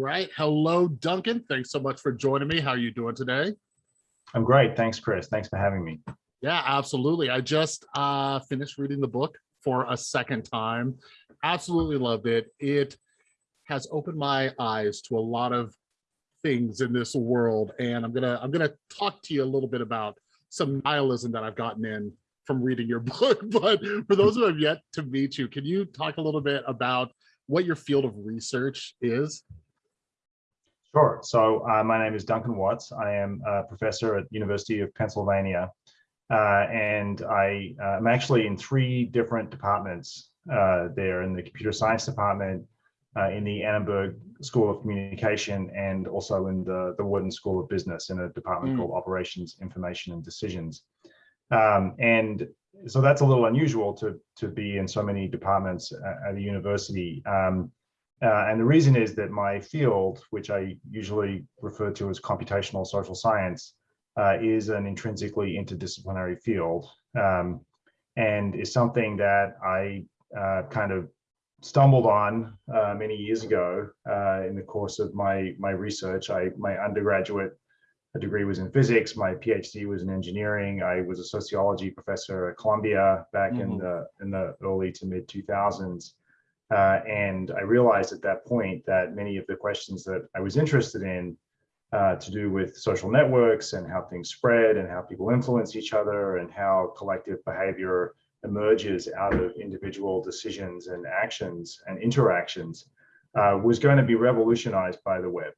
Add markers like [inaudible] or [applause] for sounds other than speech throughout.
right. Hello, Duncan. Thanks so much for joining me. How are you doing today? I'm great. Thanks, Chris. Thanks for having me. Yeah, absolutely. I just uh, finished reading the book for a second time. Absolutely loved it. It has opened my eyes to a lot of things in this world. And I'm gonna I'm gonna talk to you a little bit about some nihilism that I've gotten in from reading your [laughs] book. But for those who have yet to meet you, can you talk a little bit about what your field of research is? Sure. So uh, my name is Duncan Watts. I am a professor at University of Pennsylvania. Uh, and I am uh, actually in three different departments uh, there in the computer science department, uh, in the Annenberg School of Communication, and also in the, the Wharton School of Business in a department mm. called Operations, Information and Decisions. Um, and so that's a little unusual to, to be in so many departments at a university. Um, uh, and the reason is that my field, which I usually refer to as computational social science, uh, is an intrinsically interdisciplinary field um, and is something that I uh, kind of stumbled on uh, many years ago uh, in the course of my, my research. I, my undergraduate degree was in physics, my PhD was in engineering. I was a sociology professor at Columbia back mm -hmm. in mm-hmm. the, in the early to mid 2000s. Uh, and I realized at that point that many of the questions that I was interested in uh, to do with social networks and how things spread and how people influence each other and how collective behavior emerges out of individual decisions and actions and interactions uh, was going to be revolutionized by the web.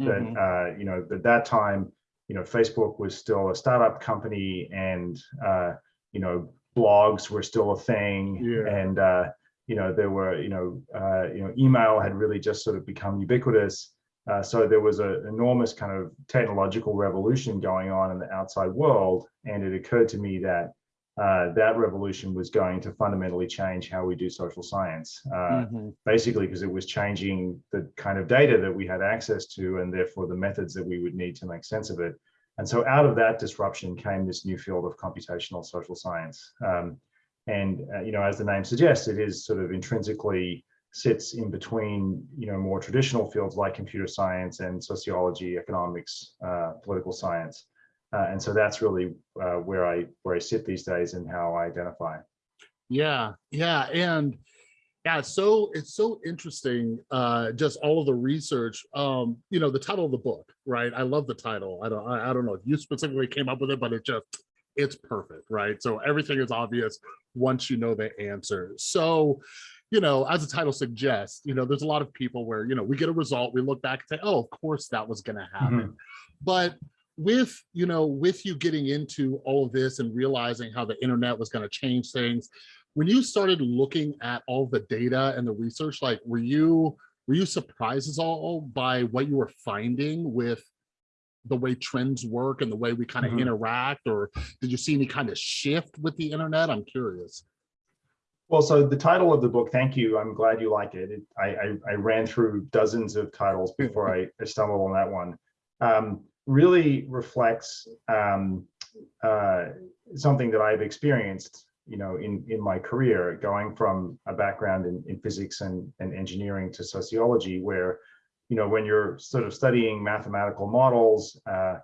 Mm -hmm. That, uh, you know, at that time, you know, Facebook was still a startup company and, uh, you know, blogs were still a thing. Yeah. And, uh, you know, there were, you know, uh, you know, email had really just sort of become ubiquitous. Uh, so there was an enormous kind of technological revolution going on in the outside world. And it occurred to me that uh, that revolution was going to fundamentally change how we do social science, uh, mm -hmm. basically because it was changing the kind of data that we had access to and therefore the methods that we would need to make sense of it. And so out of that disruption came this new field of computational social science. Um, and, uh, you know, as the name suggests, it is sort of intrinsically sits in between, you know, more traditional fields like computer science and sociology, economics, uh, political science. Uh, and so that's really uh, where I where I sit these days and how I identify. Yeah, yeah, and yeah, so it's so interesting. Uh, just all of the research. Um, you know, the title of the book, right? I love the title. I don't, I, I don't know if you specifically came up with it, but it just it's perfect, right? So everything is obvious once you know the answer. So, you know, as the title suggests, you know, there's a lot of people where, you know, we get a result, we look back and say, oh, of course that was going to happen. Mm -hmm. But with, you know, with you getting into all of this and realizing how the internet was going to change things, when you started looking at all the data and the research, like, were you, were you surprised at all by what you were finding with the way trends work and the way we kind of mm -hmm. interact or did you see any kind of shift with the internet? I'm curious. Well so the title of the book thank you i'm glad you like it, it I, I, I ran through dozens of titles before I, I stumbled on that one. Um, really reflects um, uh, something that i've experienced you know in in my career going from a background in, in physics and, and engineering to sociology where you know, when you're sort of studying mathematical models, uh,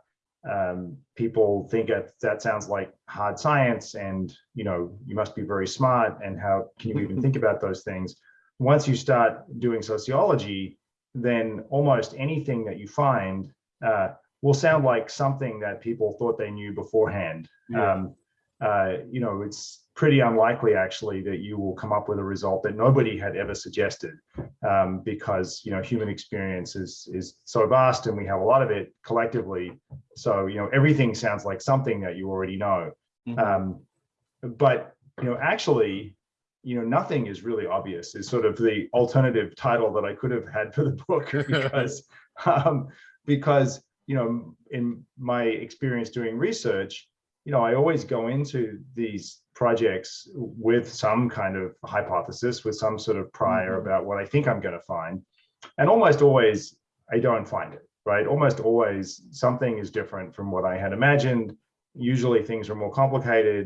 um, people think that that sounds like hard science and, you know, you must be very smart and how can you even think [laughs] about those things? Once you start doing sociology, then almost anything that you find uh, will sound like something that people thought they knew beforehand. Yeah. Um, uh, you know, it's pretty unlikely actually that you will come up with a result that nobody had ever suggested um, because you know human experience is is so vast and we have a lot of it collectively so you know everything sounds like something that you already know mm -hmm. um, but you know actually you know nothing is really obvious is sort of the alternative title that I could have had for the book [laughs] because um, because you know in my experience doing research you know, I always go into these projects with some kind of hypothesis, with some sort of prior mm -hmm. about what I think I'm going to find. And almost always, I don't find it, right? Almost always something is different from what I had imagined. Usually things are more complicated.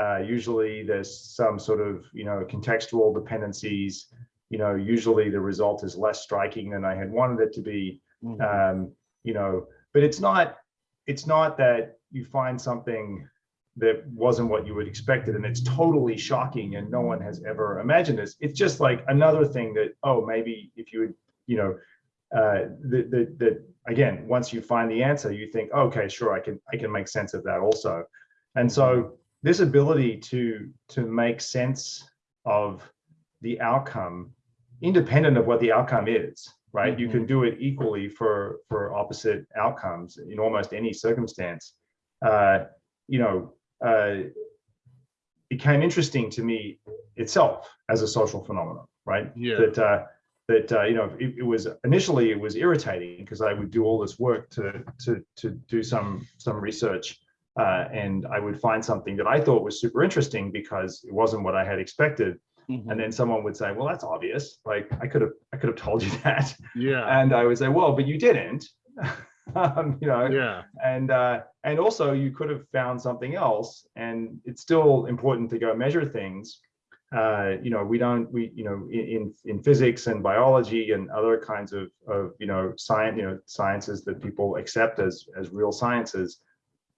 Uh, usually there's some sort of, you know, contextual dependencies. you know, usually the result is less striking than I had wanted it to be. Mhm. Um, you know, but it's not, it's not that you find something that wasn't what you would expected and it's totally shocking and no one has ever imagined this. It's just like another thing that, oh, maybe if you would, you know, uh, that, that again, once you find the answer, you think, okay, sure, I can, I can make sense of that also. And so this ability to, to make sense of the outcome, independent of what the outcome is, right? You Mhm. can do it equally for, for opposite outcomes in almost any circumstance. Uh, you know, uh, became interesting to me itself as a social phenomenon, right? Yeah. That uh, that uh, you know, it, it was initially it was irritating because I would do all this work to to to do some some research, uh, and I would find something that I thought was super interesting because it wasn't what I had expected, Mhm. and then someone would say, "Well, that's obvious. Like I could have I could have told you [laughs] that," Yeah, and I would say, "Well, but you didn't." [laughs] um, you know, yeah, and uh, and also you could have found something else and it's still important to go measure things uh, you know we don't we you know in in physics and biology and other kinds of of you know science you know sciences that people accept as as real sciences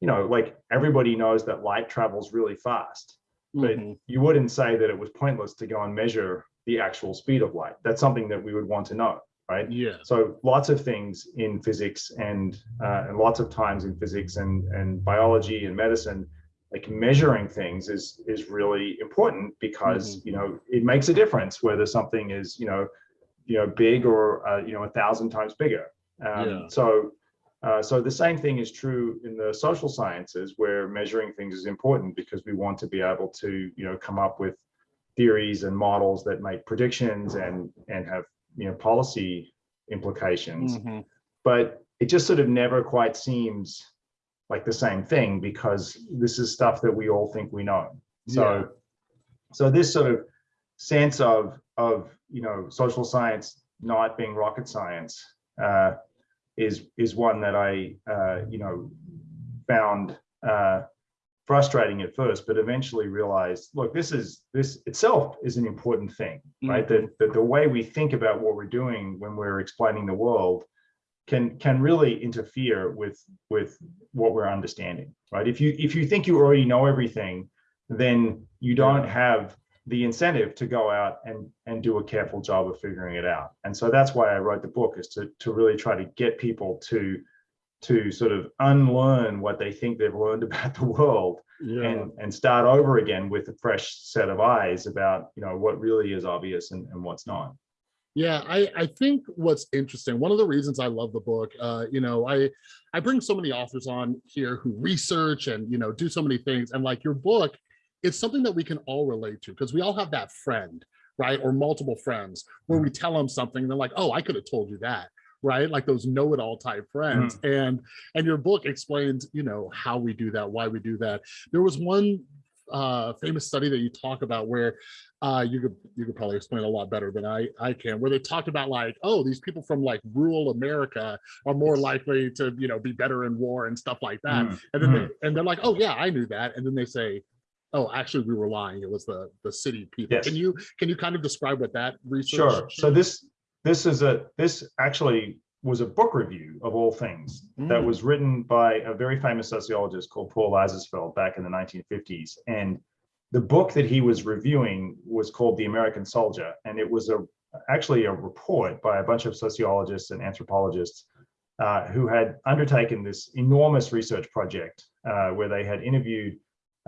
you know like everybody knows that light travels really fast but mhm, you wouldn't say that it was pointless to go and measure the actual speed of light that's something that we would want to know right yeah, so lots of things in physics and uh, and lots of times in physics and and biology and medicine, like measuring things is is really important because Mhm. you know it makes a difference whether something is you know you know big or uh, you know a thousand times bigger. Um, Yeah. So. Uh, so the same thing is true in the social sciences where measuring things is important because we want to be able to you know come up with theories and models that make predictions and and have you know policy implications. Mhm, but it just sort of never quite seems like the same thing because this is stuff that we all think we know. So Yeah. so this sort of sense of of you know social science not being rocket science uh, is is one that I uh, you know found uh, frustrating at first, but eventually realized, look, this is this itself is an important thing, right? That, that the way we think about what we're doing when we're explaining the world can can really interfere with with what we're understanding, right? If you if you think you already know everything, then you don't have the incentive to go out and and do a careful job of figuring it out. And so that's why I wrote the book is to to really try to get people to to sort of unlearn what they think they've learned [laughs] about the world yeah. and and start over again with a fresh set of eyes about you know what really is obvious and, and what's not Yeah, I, I think what's interesting, one of the reasons I love the book, uh, you know, I I bring so many authors on here who research and, you know, do so many things. And like your book, it's something that we can all relate to because we all have that friend, right? Or multiple friends where we tell them something and they're like, oh, I could have told you that, right? Like those know-it-all type friends. And and your book explains, you know, how we do that, why we do that. There was one uh famous study that you talk about where uh you could you could probably explain a lot better than i i can where they talked about like oh these people from like rural america are more likely to you know be better in war and stuff like that Mm, and then mm. they, and they're like oh yeah i knew that and then they say oh actually we were lying. It was the the city people. Yes. can you can you kind of describe what that research sure. so this this is a this actually was a book review of all things that Mm. was written by a very famous sociologist called paul lazarsfeld back in the 1950s and the book that he was reviewing was called the american soldier. And it was a actually a report by a bunch of sociologists and anthropologists uh, who had undertaken this enormous research project uh, where they had interviewed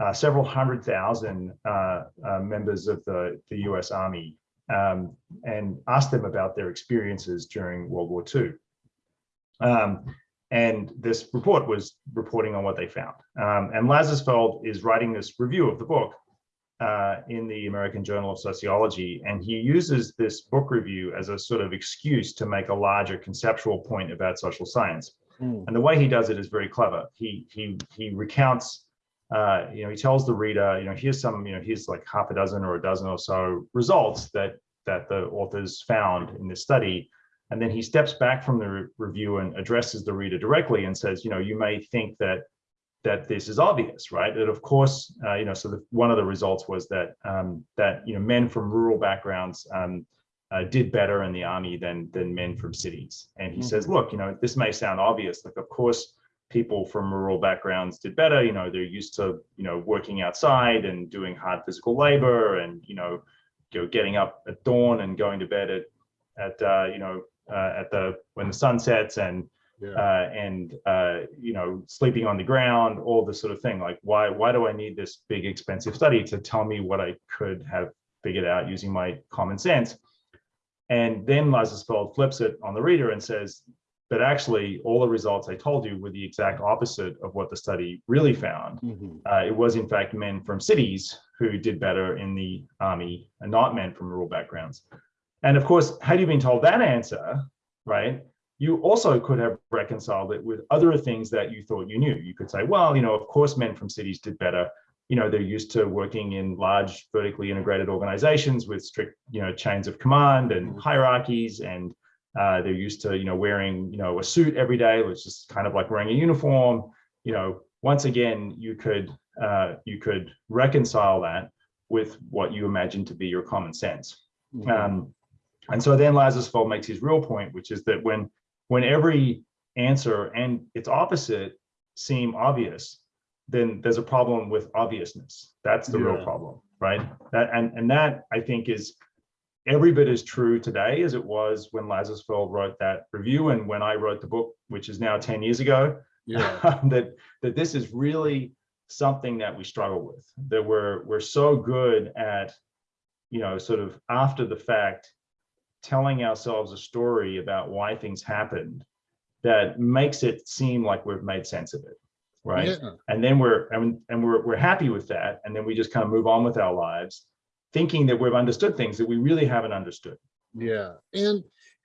uh, several hundred thousand uh, uh, members of the, the US Army um, and asked them about their experiences during World War II. Um, and this report was reporting on what they found. Um, and Lazarsfeld is writing this review of the book uh, in the American Journal of Sociology. And he uses this book review as a sort of excuse to make a larger conceptual point about social science. Mm, And the way he does it is very clever. He he he recounts, uh, you know, he tells the reader, you know, here's some, you know, here's like half a dozen or a dozen or so results that that the authors found in this study. And then he steps back from the re- review and addresses the reader directly and says, you know, you may think that that this is obvious, right? That of course, uh, you know, so the, one of the results was that um, that you know men from rural backgrounds um, uh, did better in the army than than men from cities. And he Mhm. says, look, you know, this may sound obvious. Like, of course, people from rural backgrounds did better. You know, they're used to you know working outside and doing hard physical labor, and you know, you know, getting up at dawn and going to bed at at uh, you know uh, at the when the sun sets and Yeah. uh, and uh, you know sleeping on the ground, all this sort of thing. Like, why why do I need this big expensive study to tell me what I could have figured out using my common sense? And then Lazarsfeld flips it on the reader and says, but actually, all the results I told you were the exact opposite of what the study really found. Mhm. Uh, it was in fact men from cities who did better in the army and not men from rural backgrounds. And of course, had you been told that answer, right, you also could have reconciled it with other things that you thought you knew. You could say, well, you know, of course, men from cities did better. You know, they're used to working in large vertically integrated organizations with strict, you know, chains of command and Mhm. hierarchies and uh, they're used to, you know, wearing, you know, a suit every day, which is kind of like wearing a uniform. You know, once again, you could uh, you could reconcile that with what you imagine to be your common sense. Mhm. Um, and so then Lazarsfeld makes his real point, which is that when when every answer and its opposite seem obvious, then there's a problem with obviousness. That's the real problem, right? That and and that I think is every bit as true today as it was when Lazarsfeld wrote that review and when I wrote the book, which is now 10 years ago Yeah. [laughs] Um, that that this is really something that we struggle with that we're we're so good at you know sort of after the fact telling ourselves a story about why things happened that makes it seem like we've made sense of it right Yeah. and then we're and, and we're, we're happy with that and then we just kind of move on with our lives thinking that we've understood things that we really haven't understood Yeah, and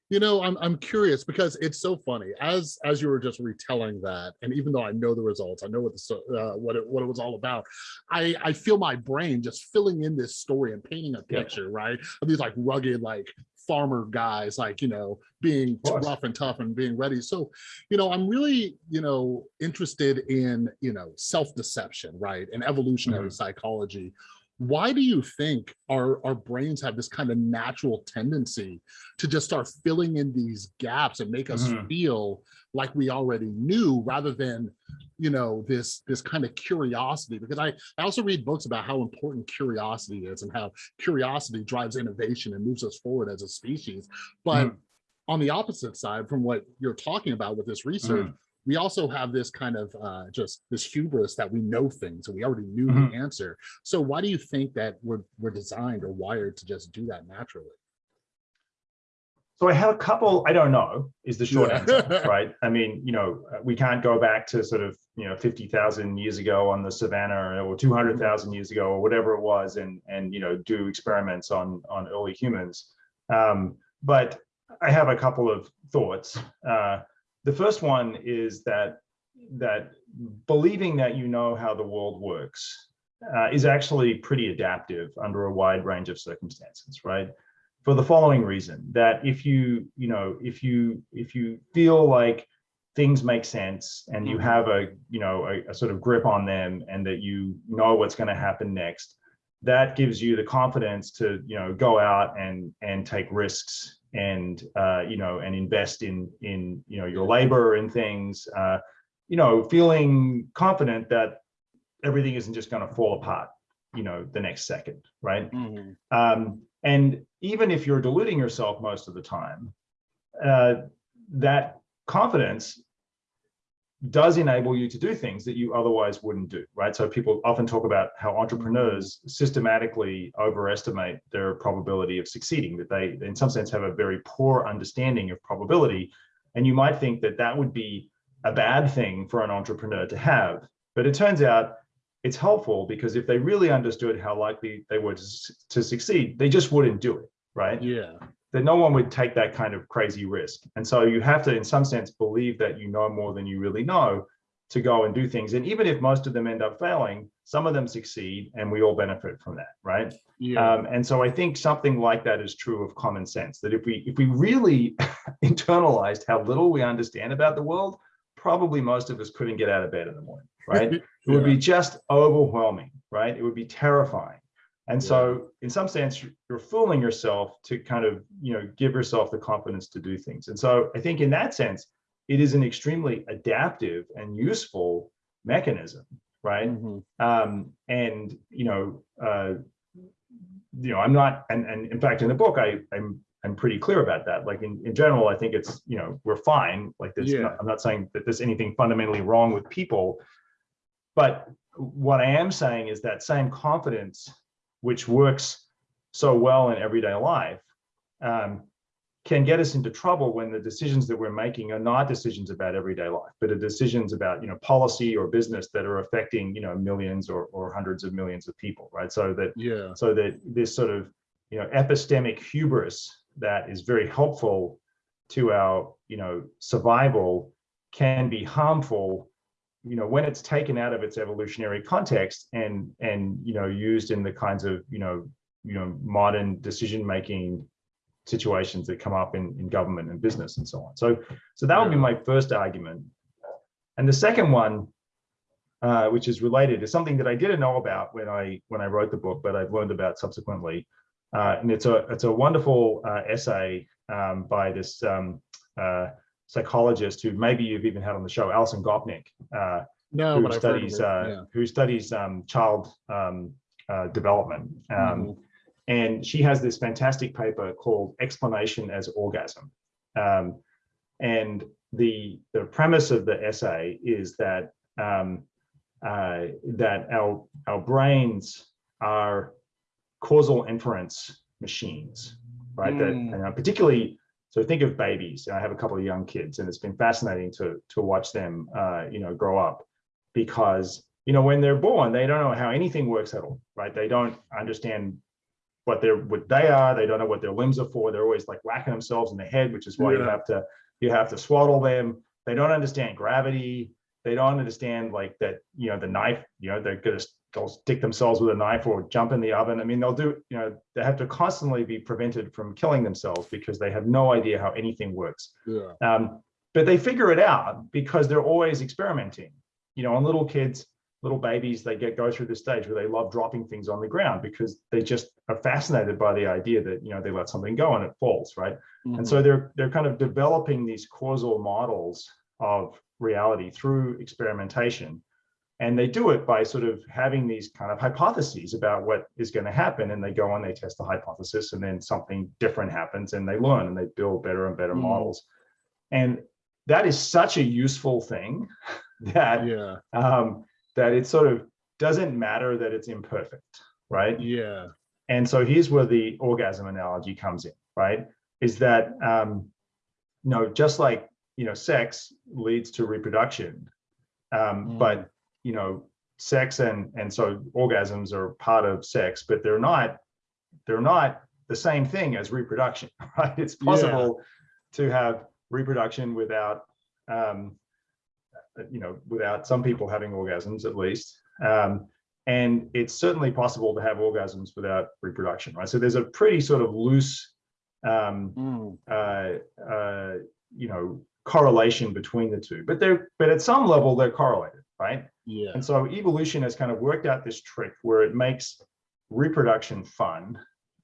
you know, I'm I'm curious because it's so funny as as you were just retelling that, and even though I know the results, I know what the uh, what it what it was all about. I I feel my brain just filling in this story and painting a Yeah. picture, right? Of these like rugged like farmer guys, like you know, being rough and tough and being ready. So, you know, I'm really you know interested in you know self deception, right, and evolutionary psychology why do you think our our brains have this kind of natural tendency to just start filling in these gaps and make us Mhm. feel like we already knew rather than you know this this kind of curiosity because i i also read books about how important curiosity is and how curiosity drives innovation and moves us forward as a species but Mhm. on the opposite side from what you're talking about with this research we also have this kind of uh, just this hubris that we know things and we already knew Mhm. the answer. So why do you think that we're we're designed or wired to just do that naturally? So I have a couple, I don't know, is the short Yeah. answer, [laughs] right? I mean, you know, we can't go back to sort of, you know, 50,000 years ago on the savannah or 200,000 years ago or whatever it was and, and, you know, do experiments on, on early humans. Um, but I have a couple of thoughts. Uh, the first one is that, that believing that you know how the world works uh, is actually pretty adaptive under a wide range of circumstances, right? for the following reason that if you you know if you if you feel like things make sense and you Mhm. have a you know a, a sort of grip on them and that you know what's going to happen next that gives you the confidence to you know go out and and take risks and uh, you know and invest in in you know your labor and things uh, you know feeling confident that everything isn't just going to fall apart you know the next second right? Um, and even if you're deluding yourself most of the time, uh, that confidence does enable you to do things that you otherwise wouldn't do, right? So people often talk about how entrepreneurs systematically overestimate their probability of succeeding, that they, in some sense, have a very poor understanding of probability. And you might think that that would be a bad thing for an entrepreneur to have. But it turns out it's helpful because if they really understood how likely they were to, to succeed, they just wouldn't do it, right? Yeah. That no one would take that kind of crazy risk. And so you have to, in some sense, believe that you know more than you really know to go and do things. And even if most of them end up failing, some of them succeed and we all benefit from that, right? Yeah. Um, and so I think something like that is true of common sense, that if we if we really [laughs] internalized how little we understand about the world, probably most of us couldn't get out of bed in the morning, right? [laughs] It would be just overwhelming, right? It would be terrifying. And so in some sense, you're- fooling yourself to kind of, you know, give yourself the confidence to do things. And so I think in that sense, it is an extremely adaptive and useful mechanism, right? Mhm. um, and you know, uh, you know, I'm not, and and in fact, in the book, I I'm I'm pretty clear about that. Like in, in general, I think it's you know we're fine. Like this, Yeah. I'm not saying that there's anything fundamentally wrong with people, but what I am saying is that same confidence, which works so well in everyday life, um, can get us into trouble when the decisions that we're making are not decisions about everyday life, but are decisions about you know policy or business that are affecting you know millions or, or hundreds of millions of people, right? So that Yeah. so that this sort of you know epistemic hubris that is very helpful to our you know survival can be harmful you know when it's taken out of its evolutionary context and and you know used in the kinds of you know you know modern decision making situations that come up in in government and business and so on. So so that would be my first argument. And the second one uh, which is related is something that I didn't know about when I when I wrote the book, but I've learned about subsequently. Uh, and it's a it's a wonderful uh, essay um, by this um, uh, psychologist who maybe you've even had on the show, Alison Gopnik, uh, No, who but I've heard of studies uh, Yeah. who studies um, child um, uh, development. Um, Mhm. and she has this fantastic paper called explanation as orgasm um, and the the premise of the essay is that um, uh, that our our brains are causal inference machines right that Mm. and uh, particularly so think of babies. I have a couple of young kids and it's been fascinating to to watch them uh, you know grow up because you know when they're born they don't know how anything works at all right? They don't understand what they're what they are. They don't know what their limbs are for. They're always like whacking themselves in the head which is why you have to you have to swaddle them. They don't understand gravity. They don't understand like that you know the knife you know they're gonna they'll stick themselves with a knife or jump in the oven i mean they'll do you know they have to constantly be prevented from killing themselves because they have no idea how anything works Yeah. um, but they figure it out because they're always experimenting. You know, on little kids, little babies, they get go through this stage where they love dropping things on the ground because they just are fascinated by the idea that you know they let something go and it falls, right? And Mhm. so they're they're kind of developing these causal models of reality through experimentation. And they do it by sort of having these kind of hypotheses about what is going to happen. And they go and they test the hypothesis, and then something different happens, and they learn and they build better and better Mm. models. And that is such a useful thing [laughs] that yeah. um, that it sort of doesn't matter that it's imperfect, right? Yeah. And so here's where the orgasm analogy comes in, right? Is that um, you know, just like you know, sex leads to reproduction, um, Mm. but you know, sex and and so orgasms are part of sex, but they're not they're not the same thing as reproduction, [laughs] right? It's Yeah. possible to have reproduction without um, you know, without some people having orgasms at least. Um, and it's certainly possible to have orgasms without reproduction, right? So there's a pretty sort of loose, um, Mm. uh, uh, you know, correlation between the two. But they're, but at some level, they're correlated, right? Yeah. And so evolution has kind of worked out this trick where it makes reproduction fun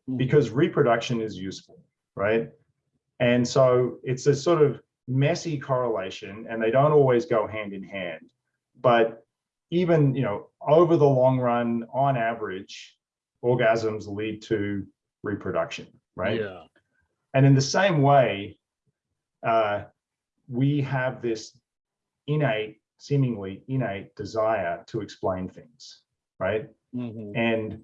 Mhm. because reproduction is useful, right? And so it's a sort of messy correlation and they don't always go hand in hand. But even, you know, over the long run, on average, orgasms lead to reproduction, right? Yeah. And in the same way, uh, we have this innate, seemingly innate desire to explain things, right? Mhm. And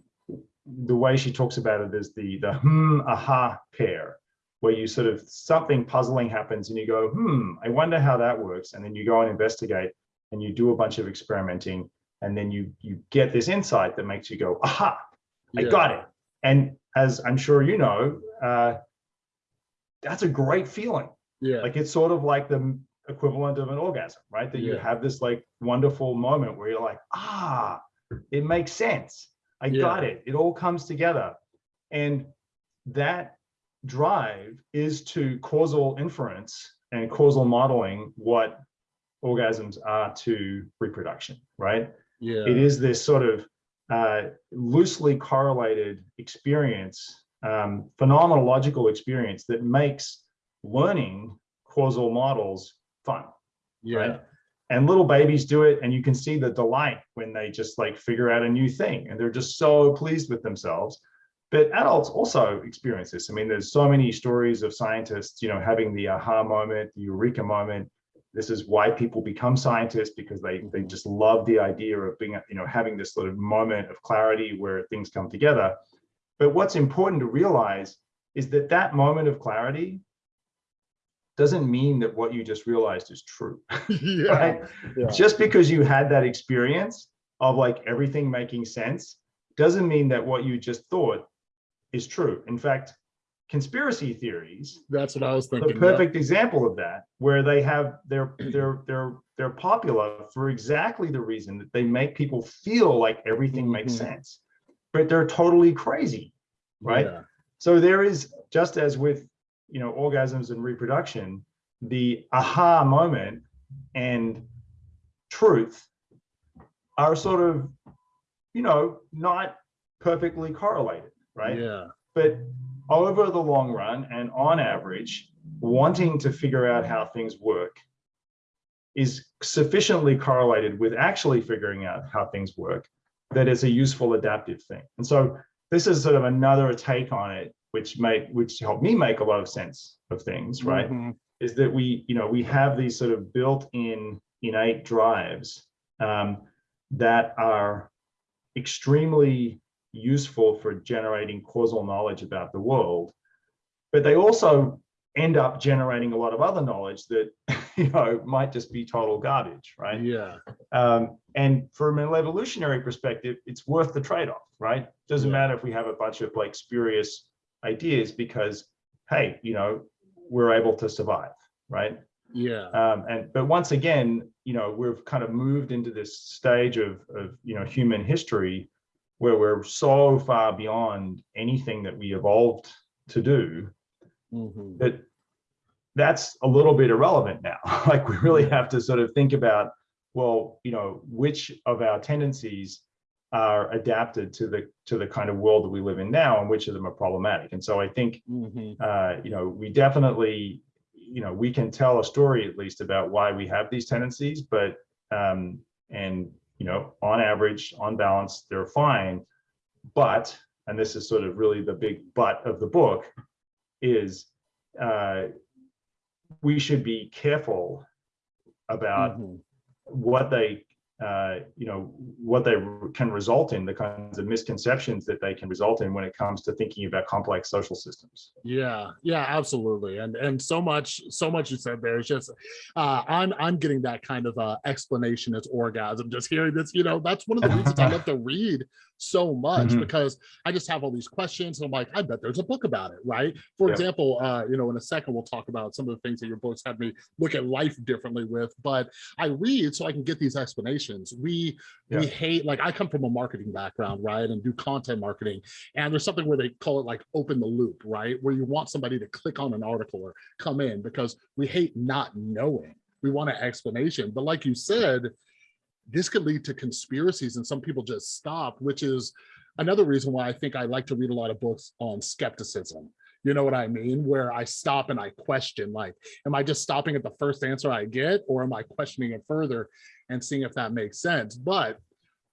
the way she talks about it is the the hmm aha pair, where you sort of something puzzling happens and you go, hmm, I wonder how that works. And then you go and investigate and you do a bunch of experimenting, and then you you get this insight that makes you go, aha, I Yeah. got it. And as I'm sure you know, uh, that's a great feeling. Yeah. Like it's sort of like the equivalent of an orgasm, right? That you have this like wonderful moment where you're like, ah, it makes sense. I Yeah. got it. It all comes together. And that drive is to causal inference and causal modeling what orgasms are to reproduction, right? yeah. It is this sort of uh, loosely correlated experience, um, phenomenological experience that makes learning causal models fun. Yeah. Right. And little babies do it, and you can see the delight when they just like figure out a new thing and they're just so pleased with themselves. But adults also experience this. I mean, there's so many stories of scientists, you know, having the aha moment, the eureka moment. This is why people become scientists because they they mm-hmm. just love the idea of being, you know, having this sort of moment of clarity where things come together. But what's important to realize is that that moment of clarity doesn't mean that what you just realized is true. [laughs] [laughs] yeah. right? Yeah. Just because you had that experience of like everything making sense doesn't mean that what you just thought is true. In fact, conspiracy theories That's what I was the thinking. yeah. perfect example of that, where they have they're they're they're they're popular for exactly the reason that they make people feel like everything makes Mhm. sense, but they're totally crazy, right? Yeah. So there is just as with you know orgasms and reproduction, the aha moment and truth are sort of you know not perfectly correlated, right? Yeah. but over the long run and on average, wanting to figure out how things work is sufficiently correlated with actually figuring out how things work that it's a useful adaptive thing. And so this is sort of another take on it, which made which helped me make a lot of sense of things, right? Mhm. is that we, you know, we have these sort of built-in innate drives um, that are extremely useful for generating causal knowledge about the world, but they also end up generating a lot of other knowledge that, [laughs] you know, might just be total garbage, right? Yeah. Um, and from an evolutionary perspective, it's worth the trade-off, right? Doesn't Yeah. matter if we have a bunch of like spurious ideas because, hey, you know, we're able to survive, right? Yeah. Um, and but once again, you know, we've kind of moved into this stage of, of you know human history where we're so far beyond anything that we evolved to do Mhm. that that's a little bit irrelevant now. [laughs] like we really have to sort of think about, well, you know, which of our tendencies are adapted to the to the kind of world that we live in now, and which of them are problematic. And so I think, Mhm. uh, you know, we definitely, you know, we can tell a story at least about why we have these tendencies, but um, and you know, on average, on balance, they're fine. But, and this is sort of really the big but of the book, is uh, we should be careful about Mhm. what they, uh, you know, what they can result in, the kinds of misconceptions that they can result in when it comes to thinking about complex social systems. Yeah, yeah, absolutely. And and so much, so much you said there is just uh I'm I'm getting that kind of uh explanation as orgasm, just hearing this, you know, that's one of the reasons I love to read so much Mhm. because I just have all these questions. And I'm like, I bet there's a book about it, right? For Yeah. example, uh, you know, in a second we'll talk about some of the things that your books had me look at life differently with, but I read so I can get these explanations. We Yeah. we hate like I come from a marketing background, right? And do content marketing. And there's something where they call it like open the loop, right? Where you want somebody to click on an article or come in because we hate not knowing. We want an explanation. But like you said, this could lead to conspiracies and some people just stop, which is another reason why I think I like to read a lot of books on skepticism. You know what I mean? Where I stop and I question, like, am I just stopping at the first answer I get, or am I questioning it further and seeing if that makes sense? But,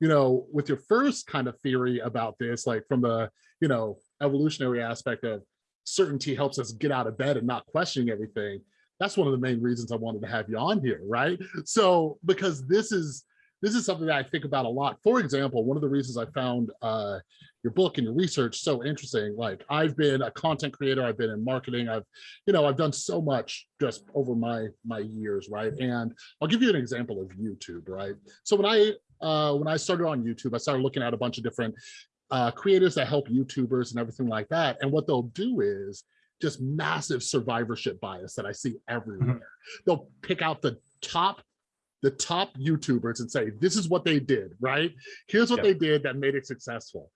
you know, with your first kind of theory about this, like from the, you know, evolutionary aspect of certainty helps us get out of bed and not questioning everything. That's one of the main reasons I wanted to have you on here, right? So, because this is, this is something that I think about a lot. For example, one of the reasons I found uh, your book and your research so interesting, like I've been a content creator, I've been in marketing, I've, you know, I've done so much just over my my years, right? And I'll give you an example of YouTube, right? So when I uh, when I started on YouTube, I started looking at a bunch of different uh, creators that help YouTubers and everything like that. And what they'll do is just massive survivorship bias that I see everywhere. They'll pick out the top the top YouTubers and say, this is what they did, right? Here's what Yeah. they did that made it successful.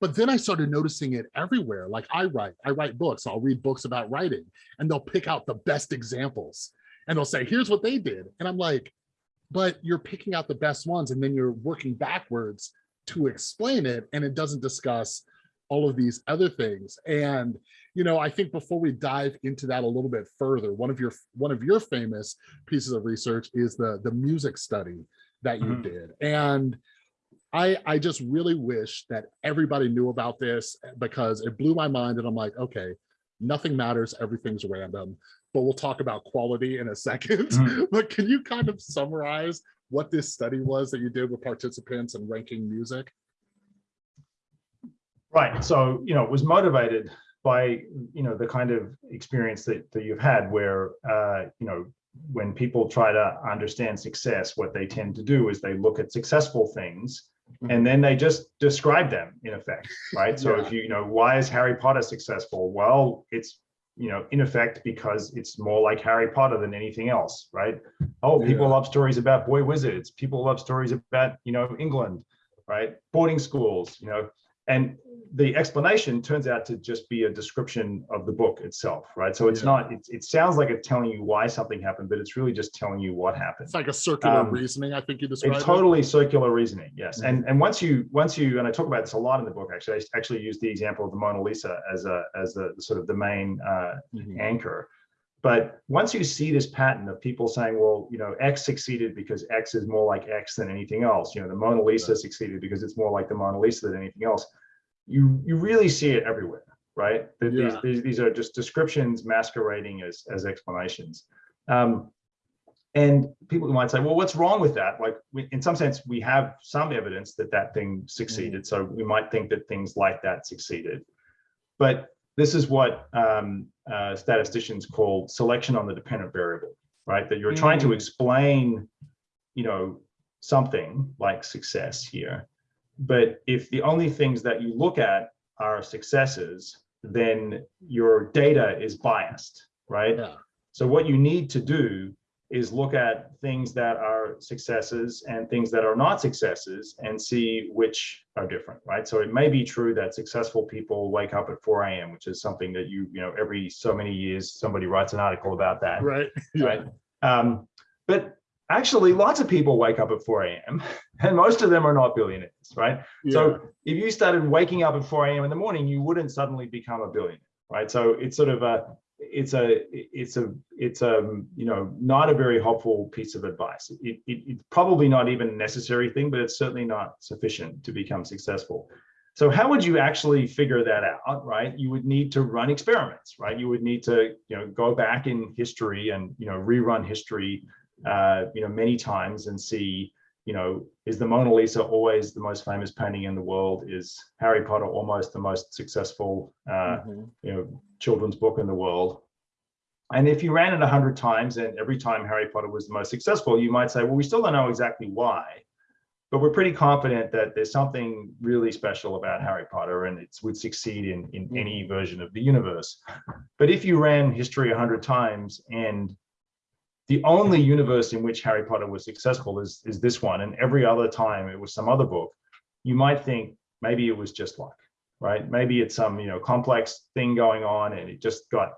But then I started noticing it everywhere. Like I write, I write books, I'll read books about writing, and they'll pick out the best examples and they'll say, here's what they did. And I'm like, but you're picking out the best ones and then you're working backwards to explain it and it doesn't discuss all of these other things. And, you know, I think before we dive into that a little bit further, one of your one of your famous pieces of research is the the music study that you Mhm. did. And I I just really wish that everybody knew about this because it blew my mind and I'm like, okay, nothing matters, everything's random. But we'll talk about quality in a [laughs] second. Mhm. But can you kind of summarize what this study was that you did with participants and ranking music? Right. So, you know, it was motivated by, you know, the kind of experience that, that you've had where, uh, you know, when people try to understand success, what they tend to do is they look at successful things and then they just describe them in effect, right? So Yeah. if you, you know, why is Harry Potter successful? Well, it's, you know, in effect, because it's more like Harry Potter than anything else, right? Oh, people Yeah. love stories about boy wizards. People love stories about, you know, England, right? Boarding schools, you know, and the explanation turns out to just be a description of the book itself, right? So it's Yeah. not, it, it sounds like it's telling you why something happened, but it's really just telling you what happened. It's like a circular Um, reasoning, I think you described. It's it. totally circular reasoning, yes. And and once you once you and I talk about this a lot in the book. Actually, I actually use the example of the Mona Lisa as a as the sort of the main uh, Mhm. anchor. But once you see this pattern of people saying, well, you know, X succeeded because X is more like X than anything else. You know, the Mona Lisa succeeded because it's more like the Mona Lisa than anything else. You you really see it everywhere, right? That these, Yeah. these these are just descriptions masquerading as as explanations. Um, and people might say, well, what's wrong with that? Like, we, in some sense, we have some evidence that that thing succeeded. So we might think that things like that succeeded. But this is what um, uh, statisticians call selection on the dependent variable, right? That you're trying to Mm. explain, you know, something like success here. But if the only things that you look at are successes, then your data is biased, right? Yeah, So what you need to do is look at things that are successes and things that are not successes and see which are different, right? So it may be true that successful people wake up at 4 a.m., which is something that you, you know, every so many years, somebody writes an article about that, right. [laughs] Right? Um, but actually, lots of people wake up at 4 a.m. [laughs] and most of them are not billionaires, right? Yeah. So if you started waking up at 4 a.m. in the morning, you wouldn't suddenly become a billionaire, right? So it's sort of a, it's a, it's a, it's a, you know, not a very helpful piece of advice. It, it, it's probably not even a necessary thing, but it's certainly not sufficient to become successful. So how would you actually figure that out, right? You would need to run experiments, right? You would need to, you know, go back in history and, you know, rerun history, uh, you know, many times and see, you know, is the Mona Lisa always the most famous painting in the world? Is Harry Potter almost the most successful, uh, Mhm. you know, children's book in the world? And if you ran it a hundred times and every time Harry Potter was the most successful, you might say, well, we still don't know exactly why, but we're pretty confident that there's something really special about Harry Potter and it would succeed in, in any version of the universe. But if you ran history a hundred times and the only universe in which Harry Potter was successful is, is this one, and every other time it was some other book, you might think maybe it was just luck, right? Maybe it's some, you know, complex thing going on and it just got,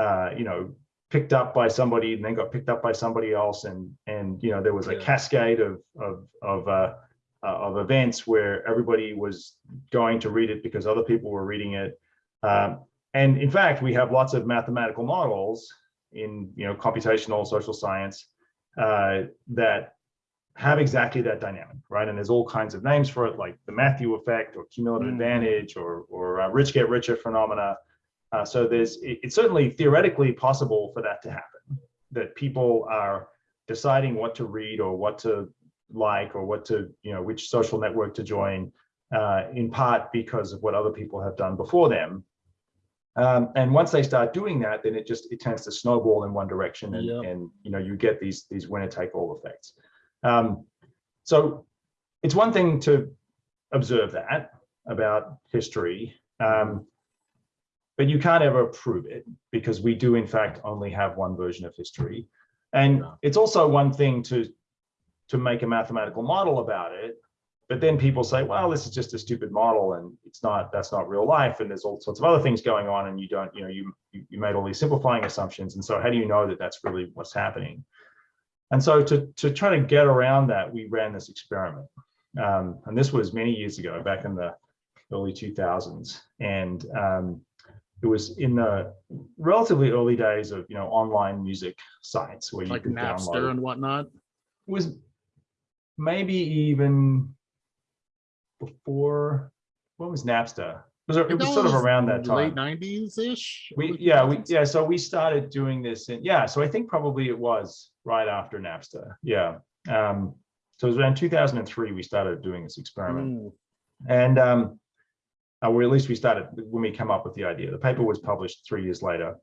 uh, you know, picked up by somebody and then got picked up by somebody else. And, and, you know, there was a Yeah. cascade of, of, of, uh, uh, of events where everybody was going to read it because other people were reading it. Um, and in fact, we have lots of mathematical models in you know computational social science uh, that have exactly that dynamic, right? And there's all kinds of names for it, like the Matthew effect or cumulative Mhm. advantage or or uh, rich get richer phenomena. Uh, so there's it- it's certainly theoretically possible for that to happen, that people are deciding what to read or what to like or what to you know which social network to join, uh, in part because of what other people have done before them. Um, and once they start doing that, then it just it tends to snowball in one direction, and, and you know you get these these winner take all effects. Um, so it's one thing to observe that about history, um, but you can't ever prove it because we do in fact only have one version of history, and it's also one thing to to make a mathematical model about it but then people say, well, this is just a stupid model and it's not, that's not real life. And there's all sorts of other things going on and you don't, you know, you, you you made all these simplifying assumptions. And so how do you know that that's really what's happening? And so to, to try to get around that, we ran this experiment. Um, and this was many years ago, back in the early 2000s. And um, it was in the relatively early days of you know online music sites where you Like could Napster download. and whatnot. It was maybe even before. What was Napster? It was, it was sort of around that time. Late nineties ish. We, yeah, we, yeah, so we started doing this and yeah, so I think probably it was right after Napster. Yeah. Um, so it was around 2003, we started doing this experiment Mm, and, um, uh, or at least we started when we come up with the idea. The paper was published three years later.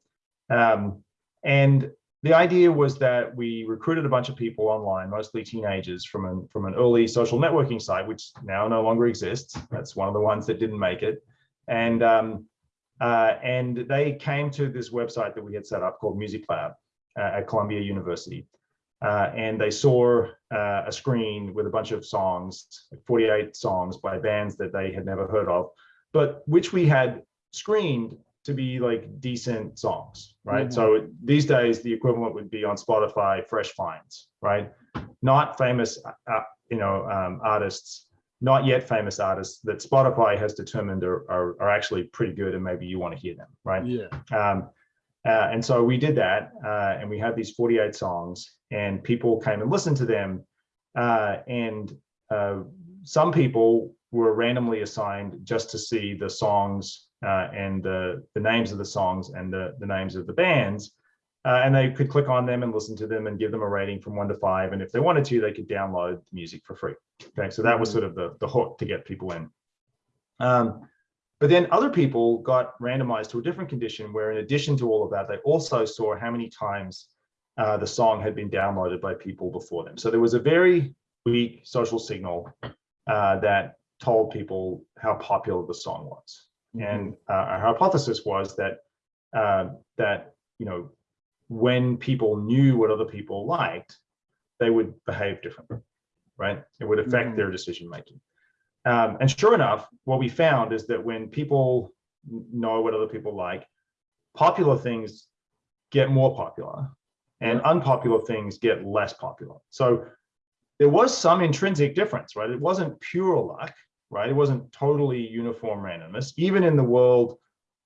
Um, and the idea was that we recruited a bunch of people online, mostly teenagers from an, from an early social networking site, which now no longer exists. That's one of the ones that didn't make it. And, um, uh, and they came to this website that we had set up called Music Lab uh, at Columbia University. Uh, and they saw uh, a screen with a bunch of songs, 48 songs by bands that they had never heard of, but which we had screened to be like decent songs, right? Mhm. So these days, the equivalent would be on Spotify, fresh finds, right? Not famous, uh, you know, um, artists, not yet famous artists that Spotify has determined are, are, are actually pretty good and maybe you want to hear them, right? Yeah. Um, uh, and so we did that, uh, and we had these 48 songs, and people came and listened to them. Uh, and uh, some people were randomly assigned just to see the songs uh, and the, the names of the songs and the, the names of the bands. Uh, and they could click on them and listen to them and give them a rating from one to five. And if they wanted to, they could download the music for free. Okay, so that was Mhm. sort of the, the hook to get people in. Um, but then other people got randomized to a different condition where in addition to all of that, they also saw how many times uh, the song had been downloaded by people before them. So there was a very weak social signal uh, that told people how popular the song was. And uh, our hypothesis was that uh, that you know when people knew what other people liked, they would behave differently, right? It would affect Mhm. their decision making. Um, and sure enough, what we found is that when people know what other people like, popular things get more popular and unpopular things get less popular. So there was some intrinsic difference, right? It wasn't pure luck, right? It wasn't totally uniform randomness, even in the world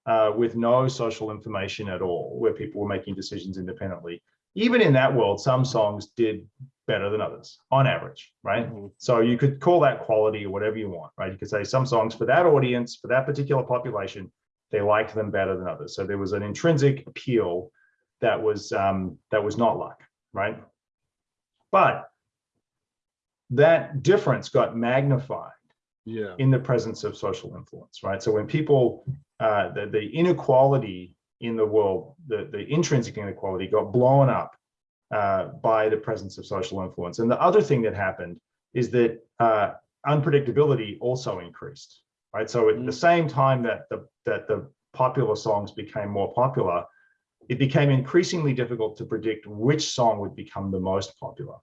uh, with no social information at all, where people were making decisions independently. Even in that world, some songs did better than others on average, right? Mhm. So you could call that quality or whatever you want, right? You could say some songs for that audience, for that particular population, they liked them better than others. So there was an intrinsic appeal that was um, that was not luck, right? But that difference got magnified Yeah. in the presence of social influence, right? So when people, uh, the, the inequality in the world, the, the intrinsic inequality got blown up uh, by the presence of social influence. And the other thing that happened is that uh, unpredictability also increased, right? So at the Mm. same time that the, that the popular songs became more popular, it became increasingly difficult to predict which song would become the most popular.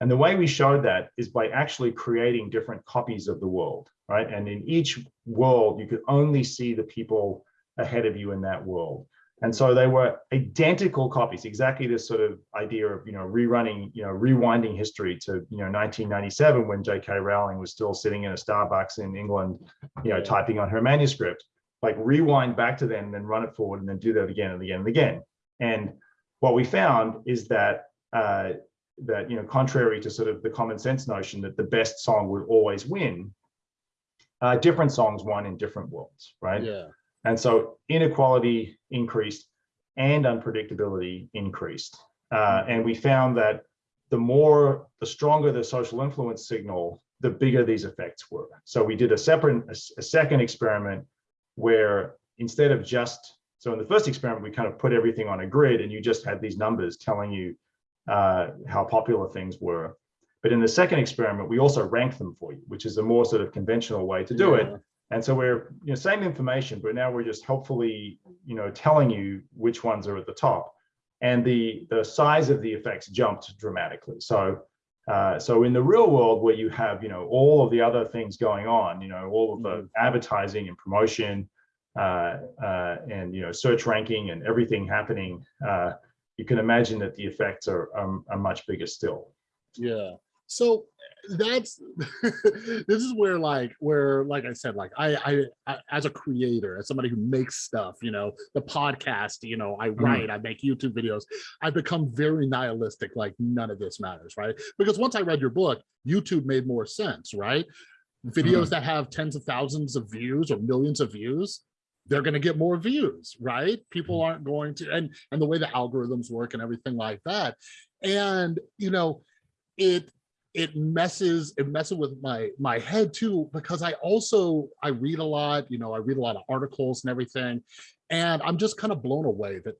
And the way we showed that is by actually creating different copies of the world, right? And in each world, you could only see the people ahead of you in that world. And so they were identical copies, exactly this sort of idea of, you know, rerunning, you know, rewinding history to, you know, 1997 when J.K. Rowling was still sitting in a Starbucks in England, you know, typing on her manuscript. Like rewind back to then, and then run it forward, and then do that again and again and again. And what we found is that uh, that you know, contrary to sort of the common sense notion that the best song would always win, uh, different songs won in different worlds, right? Yeah. And so inequality increased and unpredictability increased. Uh, and we found that the more, the stronger the social influence signal, the bigger these effects were. So we did a separate, a, a second experiment where instead of just, so in the first experiment, we kind of put everything on a grid and you just had these numbers telling you uh, how popular things were. But in the second experiment, we also ranked them for you, which is a more sort of conventional way to do it. And so we're, you know, same information, but now we're just helpfully, you know, telling you which ones are at the top. And the, the size of the effects jumped dramatically. So, uh, so in the real world where you have, you know, all of the other things going on, you know, all of the advertising and promotion, uh, uh, and, you know, search ranking and everything happening, uh, you can imagine that the effects are, um, are much bigger still. Yeah. so that's [laughs] this is where like where like i said like I, I i as a creator as somebody who makes stuff you know the podcast you know i write i make youtube videos i've become very nihilistic like none of this matters right because once i read your book youtube made more sense right videos that have tens of thousands of views or millions of views they're going to get more views right? People mm-hmm. aren't going to and and the way the algorithms work and everything like that. And you know it it messes it messes with my my head too because i also i read a lot you know i read a lot of articles and everything. And i'm just kind of blown away that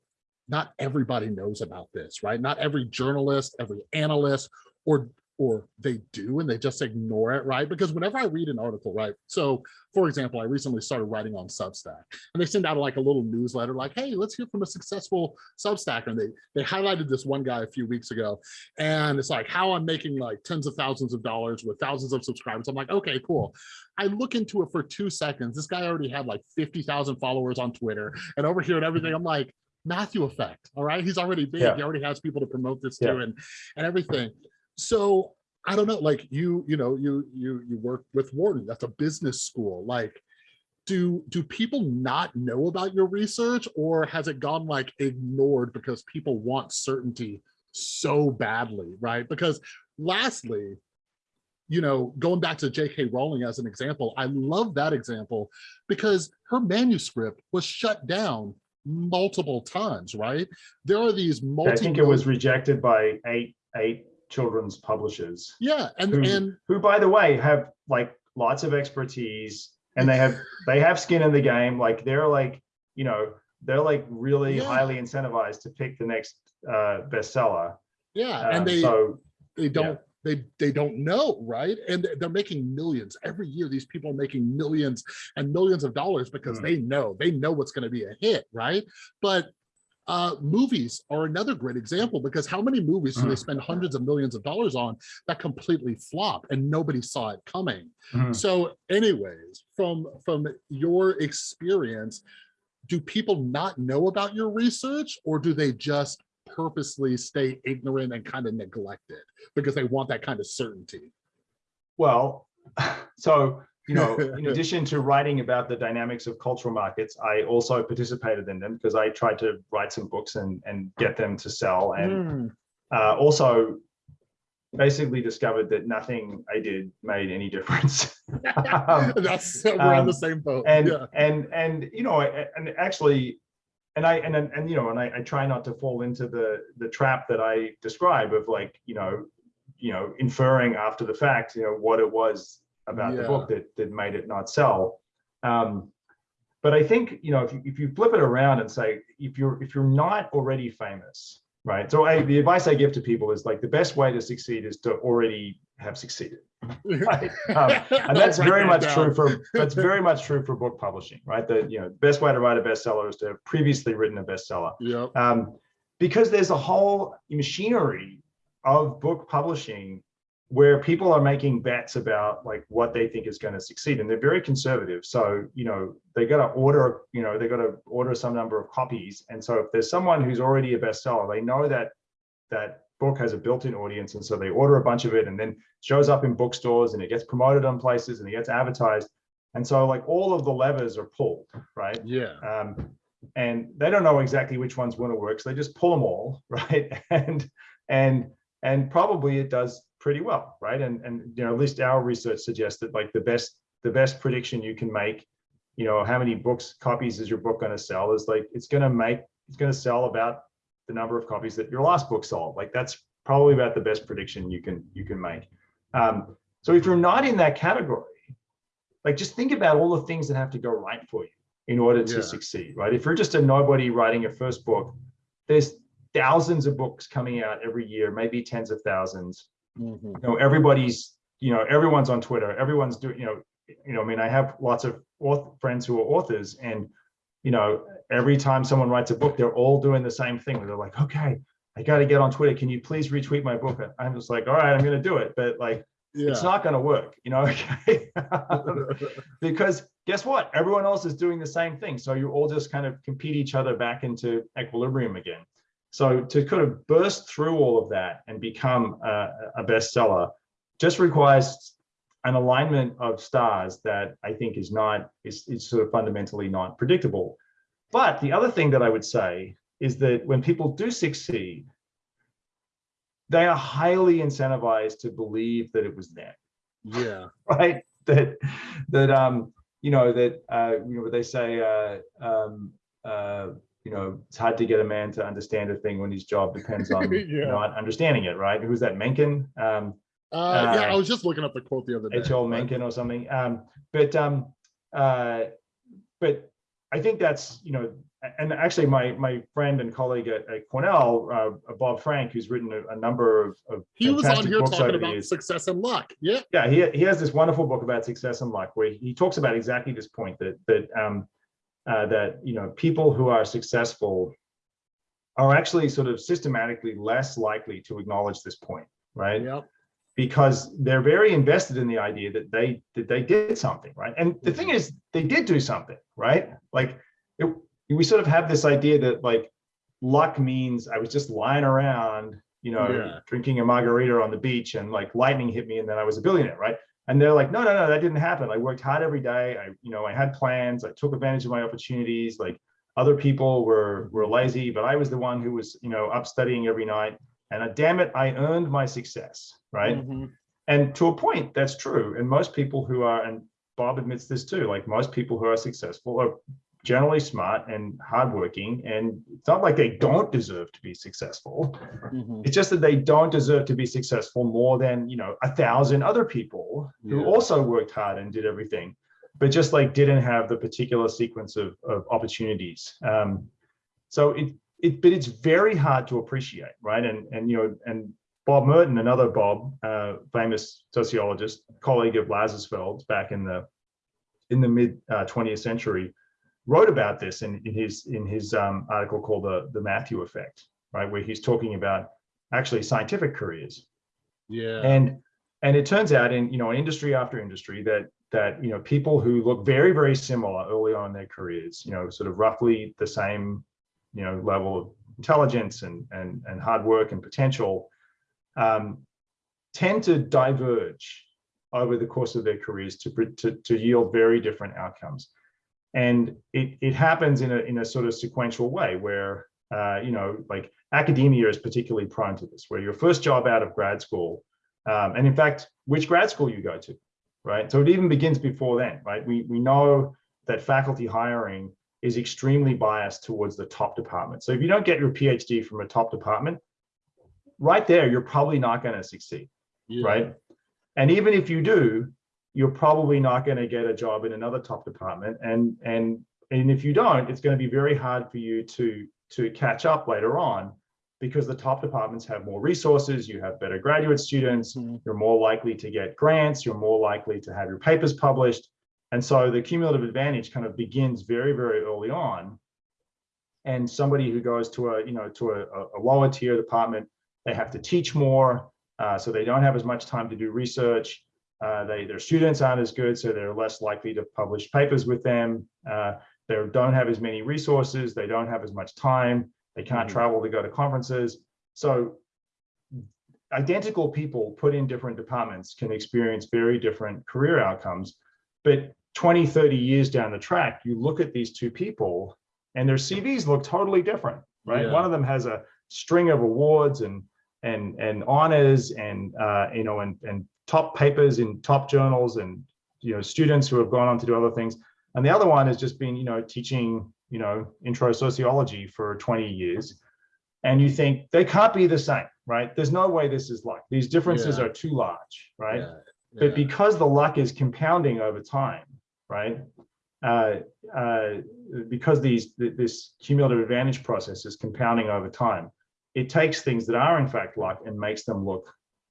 not everybody knows about this right? Not every journalist every analyst or or they do and they just ignore it right? Because whenever i read an article right so for example i recently started writing on substack and they send out like a little newsletter like hey let's hear from a successful substacker and they they highlighted this one guy a few weeks ago and it's like how i'm making like tens of thousands of dollars with thousands of subscribers. I'm like okay cool. I look into it for two seconds. This guy already had like 50,000 followers on twitter and over here and everything. I'm like matthew effect all right? He's already big. Yeah. he already has people to promote this Yeah. to and and everything so i don't know like you you know you you you work with wharton that's a business school like do do people not know about your research or has it gone like ignored because people want certainty so badly right? Because lastly you know going back to jk rowling as an example i love that example because her manuscript was shut down multiple times right? There are these multi I think it was rejected by eight eight children's publishers. Yeah and who- and who by the way have like lots of expertise and they have [laughs] they have skin in the game. Like they're like you know they're like really Yeah. highly incentivized to pick the next uh bestseller. Yeah Um, and they so they don't they they don't know right? And they're making millions. Every year these people are making millions and millions of dollars because Mm. they know they know what's going to be a hit right? But uh movies are another great example because how many movies do they Mm. spend hundreds of millions of dollars on that completely flop and nobody saw it coming mhm. so anyways from from your experience do people not know about your research or do they just purposely stay ignorant and kind of neglect it because they want that kind of certainty well [laughs] so you know [laughs] in addition to writing about the dynamics of cultural markets i also participated in them because i tried to write some books and and get them to sell and Mm, uh, also basically discovered that nothing I did made any [laughs] difference. Um, that's we're on the um, same boat. and yeah. and and you know, and actually, and I and and, and you know, and I, I try not to fall into the the trap that I describe of like you know, you know, inferring after the fact, you know, what it was about the book that that made it not sell. Um, but I think you know, if you, if you flip it around and say if you're if you're not already famous, right? So I, the advice I give to people is like the best way to succeed is to already have succeeded. [laughs] Right. Um, and that's very much down. true for that's [laughs] very much true for book publishing, right? The you know best way to write a bestseller is to have previously written a bestseller, Yep. um, because there's a whole machinery of book publishing where people are making bets about like what they think is going to succeed, and they're very conservative. So you know they got to order, you know they got to order some number of copies, and so if there's someone who's already a bestseller, they know that that book has a built-in audience and so they order a bunch of it and then shows up in bookstores and it gets promoted on places and it gets advertised. And so like all of the levers are pulled right? Yeah. Um, and they don't know exactly which one's going to work so they just pull them all [laughs] right? And and and probably it does pretty well right? And and you know at least our research suggests that like the best the best prediction you can make you know how many books copies is your book going to sell is like it's going to make it's going to sell about the number of copies that your last book sold. Like that's probably about the best prediction you can you can make. Um, so if you're not in that category like just think about all the things that have to go right for you in order to Yeah. succeed right? If you're just a nobody writing your first book there's thousands of books coming out every year maybe tens of thousands. Mhm. you know everybody's you know everyone's on twitter everyone's doing you know you know i mean i have lots of friends who are authors and you know every time someone writes a book they're all doing the same thing. They're like okay i got to get on twitter. Can you please retweet my book? I'm just like all right i'm going to do it. But like yeah. it's not going to work you know [laughs] okay? [laughs] Because guess what? Everyone else is doing the same thing. So you all just kind of compete each other back into equilibrium again so to kind of burst through all of that and become a, a bestseller just requires an alignment of stars that I think is not, is, is sort of fundamentally not predictable. But the other thing that I would say is that when people do succeed, they are highly incentivized to believe that it was them, Yeah. [laughs] right? That, that, um, you know, that, uh, you know, what they say, uh, um, uh, you know, it's hard to get a man to understand a thing when his job depends [laughs] on Yeah. not understanding it, right? Who's that, Mencken? Um, Uh, yeah, Uh, I was just looking up the quote the other day. H.L. Mencken or something. Um, but um, uh, but I think that's you know, and actually my my friend and colleague at, at Cornell, uh, Bob Frank, who's written a, a number of, of He was on here talking about years. success and luck. Yeah. Yeah, he he has this wonderful book about success and luck where he talks about exactly this point that that um, uh, that you know people who are successful are actually sort of systematically less likely to acknowledge this point, right? Yep. because they're very invested in the idea that they that they did something right and the thing is they did do something right like it, we sort of have this idea that like luck means i was just lying around you know Yeah. drinking a margarita on the beach and like lightning hit me and then i was a billionaire right and they're like no no no that didn't happen. I worked hard every day. I you know i had plans. I took advantage of my opportunities. Like other people were were lazy but i was the one who was you know up studying every night. And uh, damn it i earned my success right? Mhm. and to a point, that's true. And most people who are, and Bob admits this too, like most people who are successful are generally smart and hardworking. And it's not like they don't deserve to be successful. Mhm. It's just that they don't deserve to be successful more than, you know, a thousand other people who also worked hard and did everything, but just like didn't have the particular sequence of, of opportunities. Um, so it, it, but it's very hard to appreciate, right? And, and, you know, and Bob Merton, another Bob, uh, famous sociologist, colleague of Lazarsfeld back in the in the mid uh, 20th century, wrote about this in, in his in his um, article called the the Matthew Effect, right, where he's talking about actually scientific careers, Yeah. and and it turns out in you know industry after industry that that you know people who look very very similar early on in their careers, you know, sort of roughly the same, you know, level of intelligence and and and hard work and potential um, tend to diverge over the course of their careers to, to, to yield very different outcomes. And it, it happens in a, in a sort of sequential way where, uh, you know, like academia is particularly prone to this, where your first job out of grad school, um, and in fact, which grad school you go to, right? So it even begins before then, right? We, we know that faculty hiring is extremely biased towards the top department. So if you don't get your PhD from a top department, right there, you're probably not going to succeed, yeah. right? And even if you do, you're probably not going to get a job in another top department. And and and if you don't, it's going to be very hard for you to to catch up later on because the top departments have more resources, you have better graduate students, Mhm. you're more likely to get grants, you're more likely to have your papers published. And so the cumulative advantage kind of begins very, very early on. And somebody who goes to a, you know, to a, a lower tier department, they have to teach more, uh, so they don't have as much time to do research. Uh, they, their students aren't as good, so they're less likely to publish papers with them. Uh, they don't have as many resources, they don't have as much time, they can't Mhm. travel to go to conferences. So identical people put in different departments can experience very different career outcomes. But 20, 30 years down the track, you look at these two people and their CVs look totally different, right? Yeah. One of them has a string of awards and and and honors and uh, you know and and top papers in top journals and you know students who have gone on to do other things. And the other one has just been you know teaching you know intro sociology for 20 years. And you think they can't be the same, right? There's no way this is luck. These differences Yeah. are too large, right? Yeah. but because the luck is compounding over time, right? Uh, uh, because these th- this cumulative advantage process is compounding over time, it takes things that are in fact luck and makes them look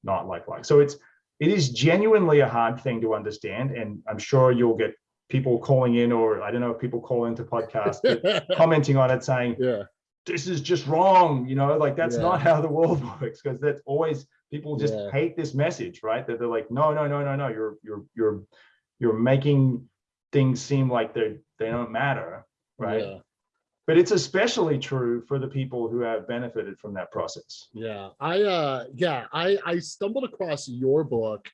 not like luck. So it's it is genuinely a hard thing to understand, and I'm sure you'll get people calling in, or I don't know if people call into podcasts, [laughs] commenting on it saying, yeah. this is just wrong you know like that's Yeah. not [laughs] how the world works because that's always people just Yeah. hate this message right that they're like no no no no no you're you're you're you're making things seem like they they don't matter right. But it's especially true for the people who have benefited from that process Yeah, I uh yeah, I I stumbled across your book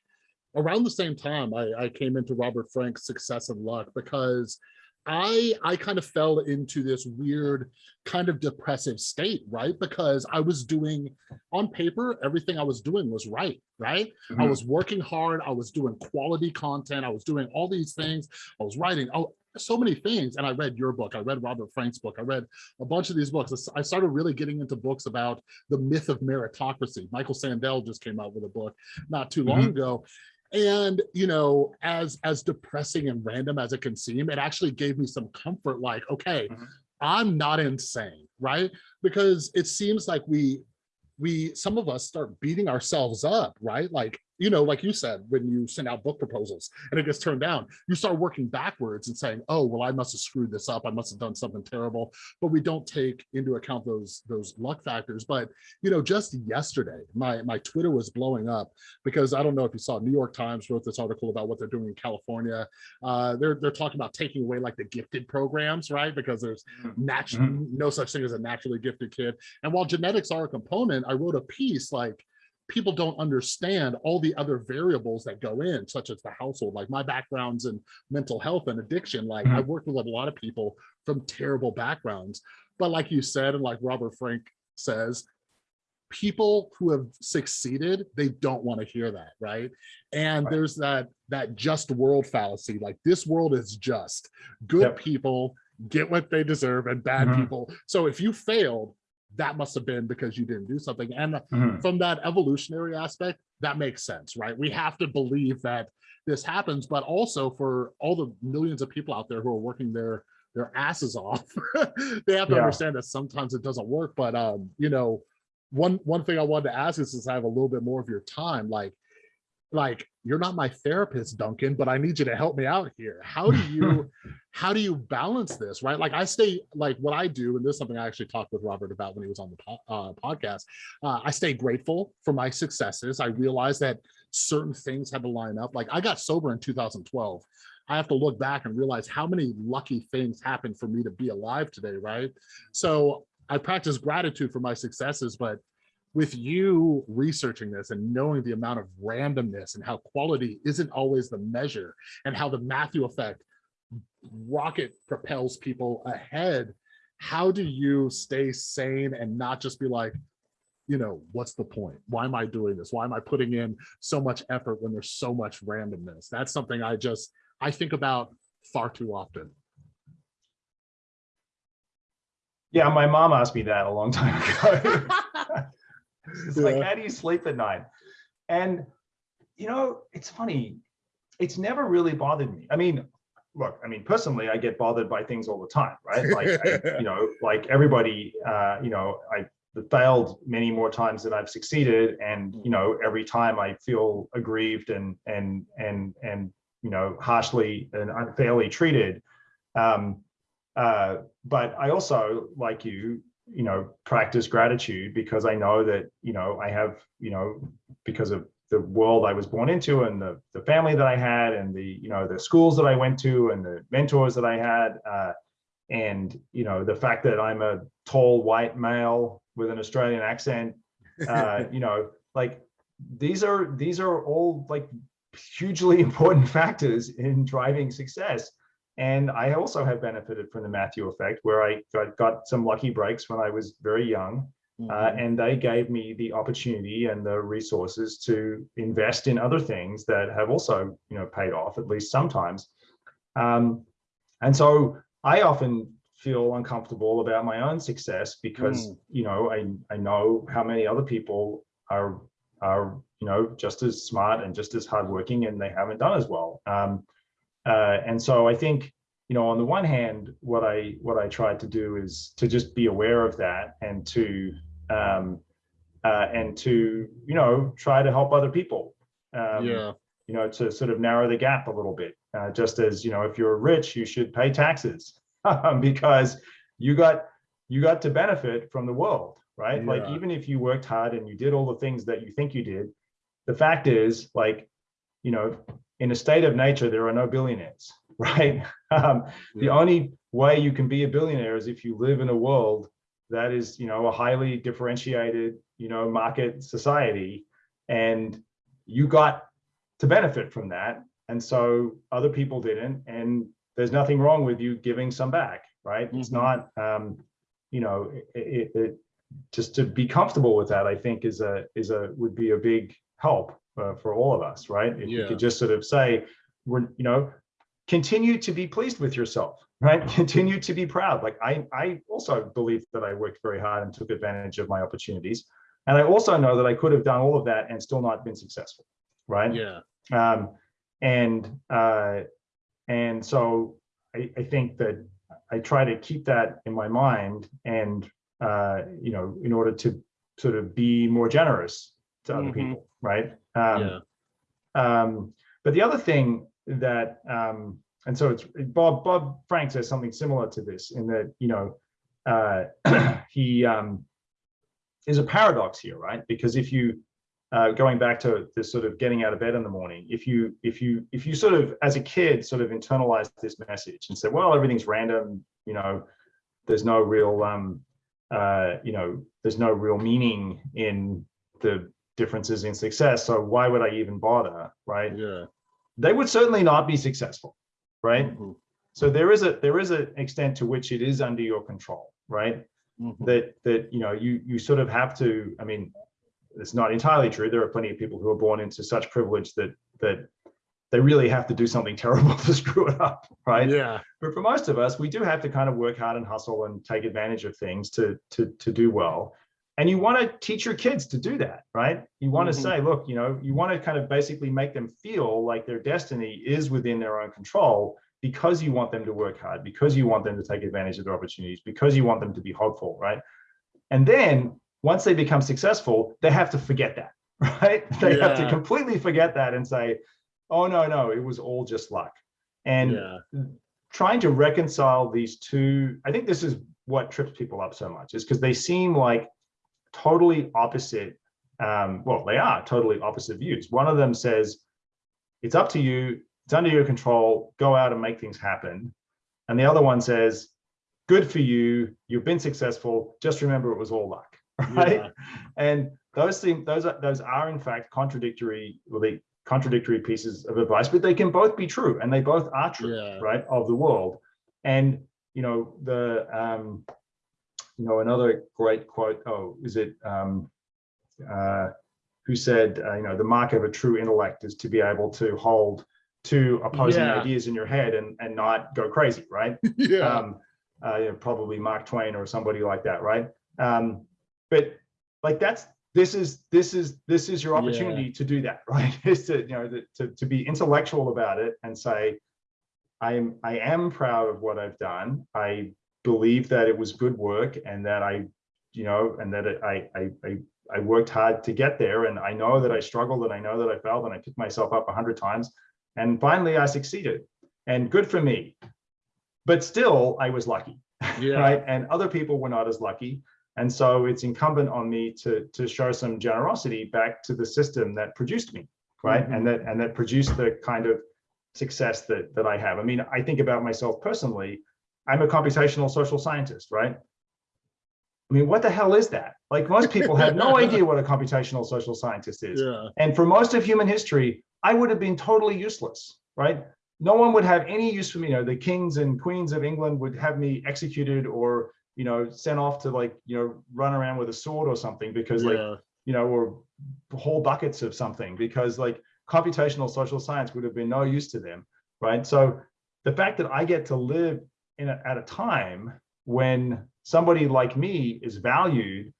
around the same time I, I came into Robert Frank's Success and Luck because I I kind of fell into this weird kind of depressive state, right? Because I was doing on paper, everything I was doing was right, right? I Mhm. was working hard, I was doing quality content, I was doing all these things, I was writing oh so many things. And I read your book, I read Robert Frank's book, I read a bunch of these books. I started really getting into books about the myth of meritocracy. Michael Sandel just came out with a book not too long Mhm. ago and you know as as depressing and random as it can seem it actually gave me some comfort like okay Mhm. i'm not insane right because it seems like we we some of us start beating ourselves up right like you know like you said when you send out book proposals and it gets turned down you start working backwards and saying oh well i must have screwed this up i must have done something terrible but we don't take into account those those luck factors but you know just yesterday my my twitter was blowing up because I don't know if you saw New York Times wrote this article about what they're doing in California. Uh, they're they're talking about taking away like the gifted programs, right? Because there's natural no such thing as a naturally gifted kid. And while genetics are a component, I wrote a piece like people don't understand all the other variables that go in, such as the household. Like my background's in mental health and addiction. Like Mhm. I've worked with a lot of people from terrible backgrounds. But like you said, and like Robert Frank says, people who have succeeded they don't want to hear that right and Right. there's that that just world fallacy like this world is just good Yep. people get what they deserve and bad Mhm. people so if you failed that must have been because you didn't do something and Mhm. from that evolutionary aspect that makes sense right we have to believe that this happens but also for all the millions of people out there who are working their their asses off [laughs] they have to Yeah. understand that sometimes it doesn't work but um you know one one thing i wanted to ask is since i have a little bit more of your time like like you're not my therapist duncan but i need you to help me out here. How do you [laughs] how do you balance this right? Like i stay like what i do and this is something i actually talked with robert about when he was on the po- uh, podcast uh, i stay grateful for my successes. I realize that certain things had to line up. Like i got sober in 2012 i have to look back and realize how many lucky things happened for me to be alive today right? So i practice gratitude for my successes but with you researching this and knowing the amount of randomness and how quality isn't always the measure and how the Matthew effect rocket propels people ahead, how do you stay sane and not just be like, you know, what's the point? Why am I doing this? Why am I putting in so much effort when there's so much randomness? That's something I just, I think about far too often. Yeah, my mom asked me that a long time ago. [laughs] It's like, how do you sleep at night? And you know, it's funny. It's never really bothered me. I mean, look, I mean, personally, I get bothered by things all the time, right? [laughs] Like, I, you know, like everybody, uh, you know, I failed many more times than I've succeeded, and you know, every time I feel aggrieved and and and and you know, harshly and unfairly treated. Um, uh, but I also, like you, you know, practice gratitude because I know that, you know, I have, you know, because of the world I was born into and the, the family that I had and the, you know, the schools that I went to and the mentors that I had. Uh, and, you know, the fact that I'm a tall white male with an Australian accent, uh, [laughs] you know, like these are, these are all like hugely [laughs] important factors in driving success. And I also have benefited from the Matthew effect, where I got, got some lucky breaks when I was very young, uh, Mhm. and they gave me the opportunity and the resources to invest in other things that have also, you know, paid off at least sometimes. Um, and so I often feel uncomfortable about my own success because, Mm. you know, I I know how many other people are are you know just as smart and just as hardworking, and they haven't done as well. Um, uh, and so I think, you know, on the one hand, what I what I tried to do is to just be aware of that and to um, uh, and to you know try to help other people. Um, yeah. You know, to sort of narrow the gap a little bit. Uh, just as you know, if you're rich, you should pay taxes [laughs] because you got you got to benefit from the world, right? Like even if you worked hard and you did all the things that you think you did, the fact is, like, you know, in a state of nature, there are no billionaires, [laughs] right? Um, the only way you can be a billionaire is if you live in a world that is, you know, a highly differentiated, you know, market society, and you got to benefit from that. And so other people didn't. And there's nothing wrong with you giving some back, right? It's Mhm. not, um, you know, it, it, it just to be comfortable with that, I think is a is a would be a big help uh, for all of us, right? If you Yeah. could just sort of say, we're, you know, continue to be pleased with yourself, right? [laughs] Continue to be proud. Like I, I also believe that I worked very hard and took advantage of my opportunities. And I also know that I could have done all of that and still not been successful, right? Yeah. Um, and uh, and so I, I think that I try to keep that in my mind and uh, you know, in order to sort of be more generous to other Mhm. people, right? Um, yeah. um, but the other thing that, um, and so it's Bob, Bob Frank says something similar to this in that, you know, uh, [clears throat] he um, is a paradox here, right? Because if you, uh, going back to this sort of getting out of bed in the morning, if you, if you, if you sort of, as a kid, sort of internalize this message and say, well, everything's random, you know, there's no real, um, uh, you know, there's no real meaning in the differences in success. So why would I even bother, right? Yeah. They would certainly not be successful, right? Mhm. So there is a there is an extent to which it is under your control, right? Mhm. That that you know you you sort of have to. I mean, it's not entirely true. There are plenty of people who are born into such privilege that that they really have to do something [laughs] terrible to screw it up, right? Yeah. But for most of us, we do have to kind of work hard and hustle and take advantage of things to to to do well. And you want to teach your kids to do that, right? You want Mhm. to say, look, you know, you want to kind of basically make them feel like their destiny is within their own control because you want them to work hard, because you want them to take advantage of their opportunities, because you want them to be hopeful, right? And then once they become successful, they have to forget that, [laughs] right? They have to completely forget that and say, oh no, no, it was all just luck. And yeah. trying to reconcile these two, I think this is what trips people up so much, is because they seem like totally opposite. Um, well, they are totally opposite views. One of them says, it's up to you, it's under your control, go out and make things happen. And the other one says, good for you, you've been successful, just remember it was all luck, [laughs] right? Yeah. And those things, those are those are in fact contradictory, well, the contradictory pieces of advice, but they can both be true, and they both are true, Yeah. right, of the world. And you know the, um, you know, another great quote. Oh, is it? Um, uh, who said, uh, you know, the mark of a true intellect is to be able to hold two opposing Yeah. ideas in your head and and not go crazy, right? [laughs] Yeah. um, uh, you know, probably Mark Twain or somebody like that, right? Um, but like that's this is this is this is your Yeah. opportunity to do that, [laughs] right? is to you know to, to to be intellectual about it and say, I'm I am proud of what I've done. I believe that it was good work and that I, you know, and that it, I I I I worked hard to get there, and I know that I struggled, and I know that I failed, and I picked myself up a hundred times, and finally I succeeded, and good for me but still I was lucky, [laughs] Yeah. right? And other people were not as lucky. And so it's incumbent on me to, to show some generosity back to the system that produced me, right? Mhm. And that and that produced the kind of success that that I have. I mean, I think about myself personally. I'm a computational social scientist, right? I mean, what the hell is that? Like most people have no [laughs] idea what a computational social scientist is. Yeah. And for most of human history, I would have been totally useless, right? No one would have any use for me. You know, the kings and queens of England would have me executed or, you know, sent off to like, you know, run around with a sword or something because like, you know, or whole buckets of something because like computational social science would have been no use to them, right? So the fact that I get to live in a, at a time when somebody like me is valued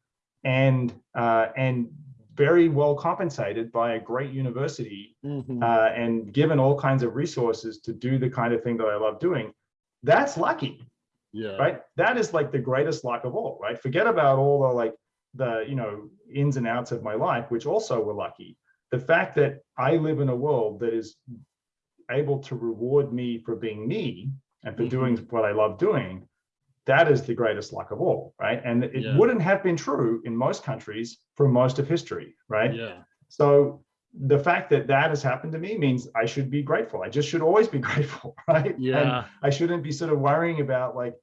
and uh, and very well compensated by a great university Mhm. uh, and given all kinds of resources to do the kind of thing that I love doing, that's lucky, yeah. right? That is like the greatest luck of all, right? Forget about all the like the you know ins and outs of my life, which also were lucky. The fact that I live in a world that is able to reward me for being me and for Mhm. doing what I love doing, that is the greatest luck of all, right? And it Yeah. wouldn't have been true in most countries for most of history, right? Yeah. So the fact that that has happened to me means I should be grateful. I just should always be [laughs] grateful, right? And Yeah. I shouldn't be sort of worrying about like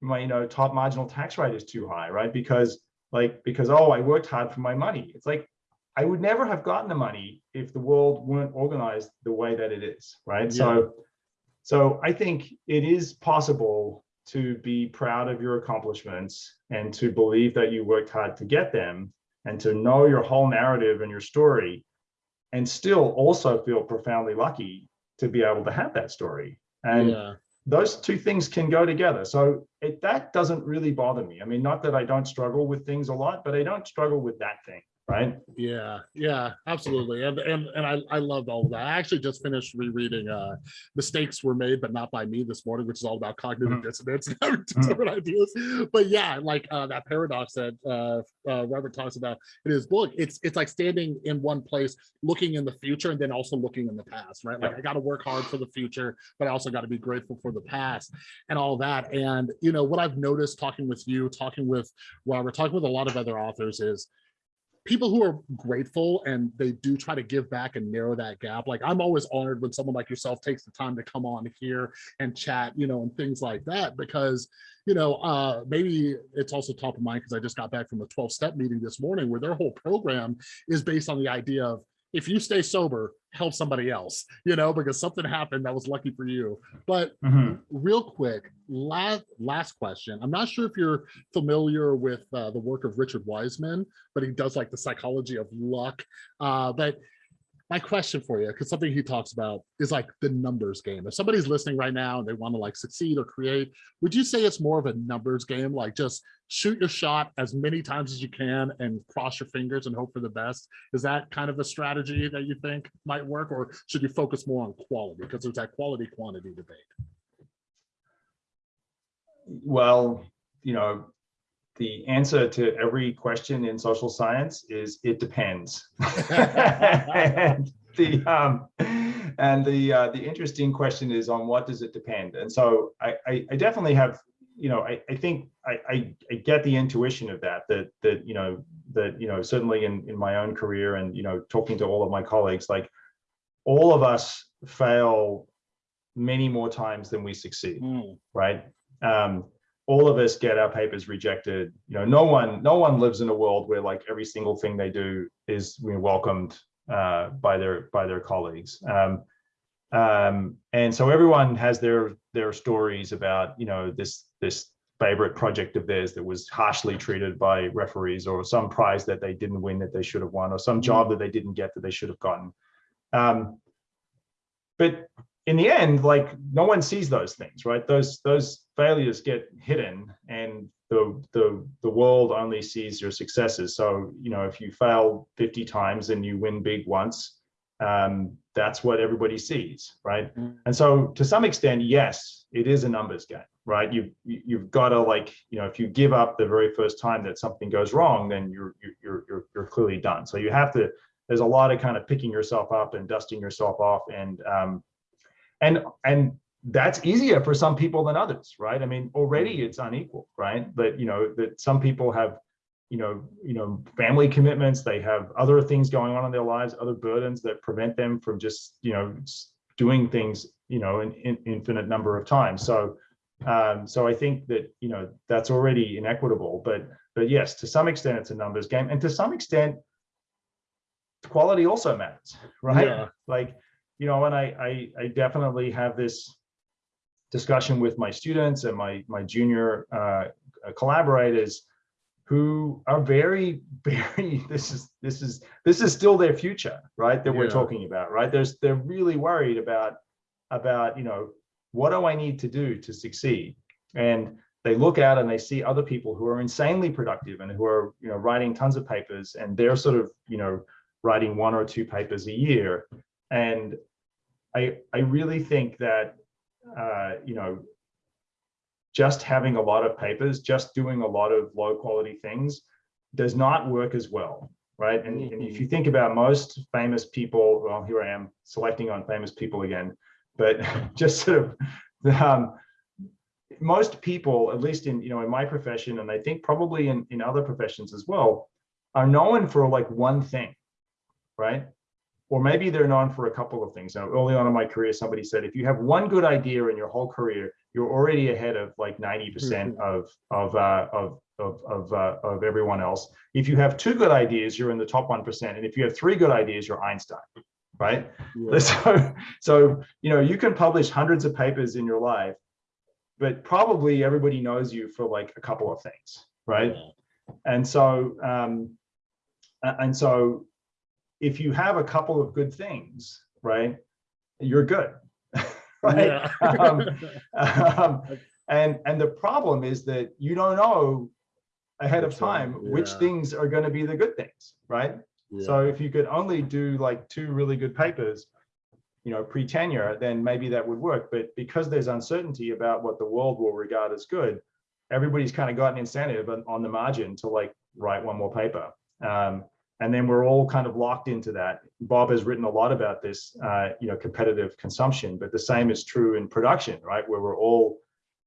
my, you know, top marginal tax rate is too high, right? Because like, because, oh, I worked hard for my money. It's like, I would never have gotten the money if the world weren't organized the way that it is, right? Yeah. So, so I think it is possible to be proud of your accomplishments and to believe that you worked hard to get them and to know your whole narrative and your story and still also feel profoundly lucky to be able to have that story. And yeah. those two things can go together. So it, that doesn't really bother me. I mean, not that I don't struggle with things a lot, but I don't struggle with that thing, right? Yeah, yeah, absolutely. And and and I, I loved all of that. I actually just finished rereading uh Mistakes Were Made, but Not by Me this morning, which is all about cognitive Mhm. dissonance and having different ideas. But yeah, like uh that paradox that uh, uh Robert talks about in his book, it's it's like standing in one place, looking in the future, and then also looking in the past, right? Like I gotta work hard for the future, but I also got to be grateful for the past and all that. And you know, what I've noticed talking with you, talking with Robert, talking with a lot of other authors is people who are grateful and they do try to give back and narrow that gap. Like I'm always honored when someone like yourself takes the time to come on here and chat, you know, and things like that, because, you know, uh, maybe it's also top of mind because I just got back from a 12 step meeting this morning where their whole program is based on the idea of if you stay sober, help somebody else, you know, because something happened that was lucky for you. But Mhm. real quick, last last question. I'm not sure if you're familiar with uh, the work of Richard Wiseman, but he does like the psychology of luck. Uh, but my question for you, because something he talks about is like the numbers game. If somebody's listening right now and they want to like succeed or create, would you say it's more of a numbers game? Like just shoot your shot as many times as you can and cross your fingers and hope for the best. Is that kind of a strategy that you think might work, or should you focus more on quality? Because there's that quality quantity debate. Well, you know, the answer to every question in social science is it depends. [laughs] and the um, and the uh, the interesting question is on what does it depend? And so I I, I definitely have you know I, I think I, I I get the intuition of that that that you know that you know certainly in in my own career and you know talking to all of my colleagues like all of us fail many more times than we succeed Mm, right? Um, all of us get our papers rejected. You know, no one, no one lives in a world where like every single thing they do is you know, welcomed uh, by their by their colleagues. Um, um, and so everyone has their their stories about you know this this favorite project of theirs that was harshly treated by referees or some prize that they didn't win that they should have won or some job that they didn't get that they should have gotten. Um, but in the end, like no one sees those things, right? Those those failures get hidden, and the the the world only sees your successes. So you know, if you fail 50 times and you win big once, um, that's what everybody sees, right? Mm. And so to some extent, yes, it is a numbers game, right? You've you've got to like you know, if you give up the very first time that something goes wrong, then you're you're you're you're clearly done. So you have to. There's a lot of kind of picking yourself up and dusting yourself off and um, and and that's easier for some people than others right? I mean already it's unequal right? But you know that some people have you know you know family commitments they have other things going on in their lives other burdens that prevent them from just you know doing things you know an, in infinite number of times. So um so i think that you know that's already inequitable but but yes to some extent it's a numbers game. And to some extent quality also matters right? Yeah. like you know, and I, I, I definitely have this discussion with my students and my, my junior uh, collaborators who are very, [laughs] very, this is, this is, this is still their future, right? That we're talking about, right? There's, they're really worried about, about, you know, what do I need to do to succeed? And they look out and they see other people who are insanely productive and who are, you know, writing tons of papers and they're sort of, you know, writing one or two papers a year. And I, I really think that, uh, you know, just having a lot of papers, just doing a lot of low quality things does not work as well, right? And, and if you think about most famous people, well, here I am selecting on famous people again, but [laughs] just sort of, um, most people, at least in, you know, in my profession, and I think probably in, in other professions as well, are known for like one thing, right? Or maybe they're known for a couple of things. Now, early on in my career, somebody said, if you have one good idea in your whole career, you're already ahead of like 90% of of uh, of of of, uh, of everyone else. If you have two good ideas, you're in the top one percent, and if you have three good ideas, you're Einstein, right? Yeah. [laughs] So so you know you can publish hundreds of papers in your life, but probably everybody knows you for like a couple of things, right? Yeah. And so um, and so if you have a couple of good things, right, you're good, [laughs] right? Yeah. Um, [laughs] um, and and the problem is that you don't know ahead of time which things are going to be the good things right Yeah. so if you could only do like two really good papers you know pre-tenure then maybe that would work but because there's uncertainty about what the world will regard as good everybody's kind of got an incentive on, on the margin to like write one more paper um, and then we're all kind of locked into that. Bob has written a lot about this uh, you know competitive consumption but the same is true in production right? Where we're all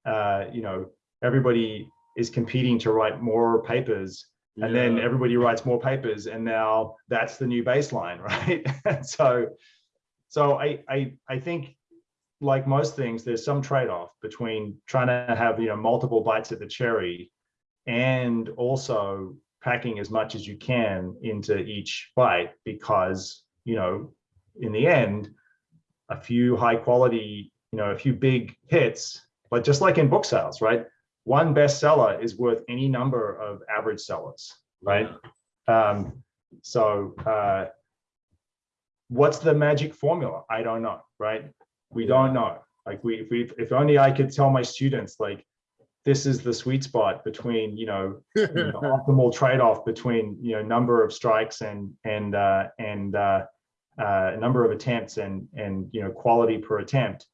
uh, you know everybody is competing to write more papers and then everybody writes more papers and now that's the new baseline [laughs] right? So so i i i think like most things there's some trade-off between trying to have you know multiple bites at the cherry and also packing as much as you can into each bite because you know in the end a few high quality you know a few big hits but just like in book sales right? One bestseller is worth any number of average sellers right? Um so uh what's the magic formula? I don't know right? We don't know. Like we if we if only i could tell my students like this is the sweet spot between you know [laughs] you know, optimal trade-off between you know number of strikes and and uh and uh uh number of attempts and and you know quality per attempt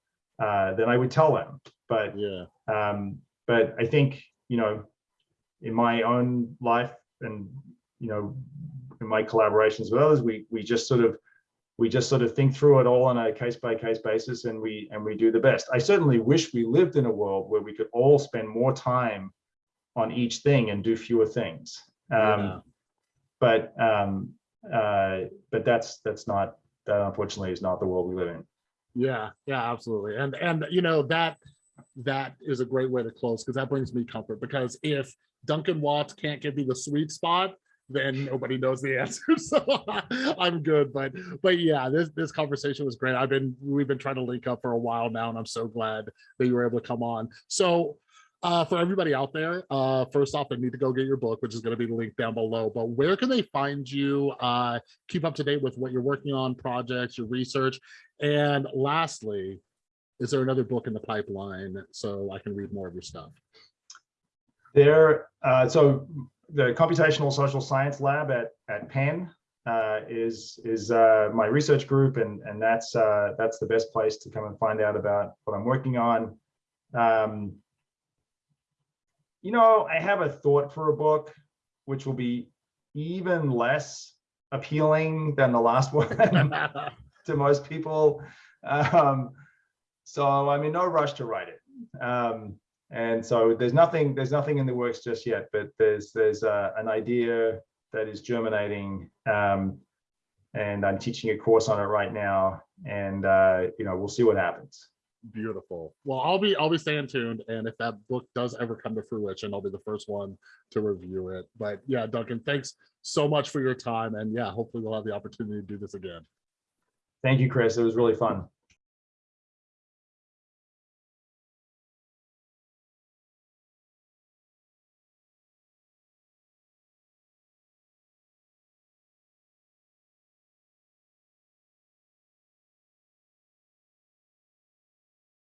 uh then i would tell them but yeah. um, but I think, you know, in my own life and, you know, in my collaborations with others, we, we just sort of, we just sort of think through it all on a case by case basis and we, and we do the best. I certainly wish we lived in a world where we could all spend more time on each thing and do fewer things. Um, yeah. but, um, uh, but that's, that's not, that unfortunately is not the world we live in. Yeah, yeah, absolutely. And and you know that that is a great way to close because that brings me comfort because if Duncan Watts can't give you the sweet spot, then nobody knows the answer. [laughs] So I'm good. But but yeah, this this conversation was great. I've been we've been trying to link up for a while now, and I'm so glad that you were able to come on. So uh, for everybody out there, uh, first off, I need to go get your book, which is going to be linked down below. But where can they find you? Uh, keep up to date with what you're working on, projects, your research, and lastly, is there another book in the pipeline so I can read more of your stuff? There, uh, so the Computational Social Science Lab at, at Penn uh, is, is uh, my research group, and, and that's, uh, that's the best place to come and find out about what I'm working on. Um, you know, I have a thought for a book, which will be even less appealing than the last one [laughs] to most people. Um, so I'm in no rush to write it. Um, and so there's nothing there's nothing in the works just yet, but there's there's uh, an idea that is germinating, um, and I'm teaching a course on it right now, and uh, you know we'll see what happens. Beautiful. Well, I'll be I'll be staying tuned, and if that book does ever come to fruition, I'll be the first one to review it. But yeah, Duncan, thanks so much for your time, and yeah, hopefully we'll have the opportunity to do this again. Thank you, Chris. It was really fun.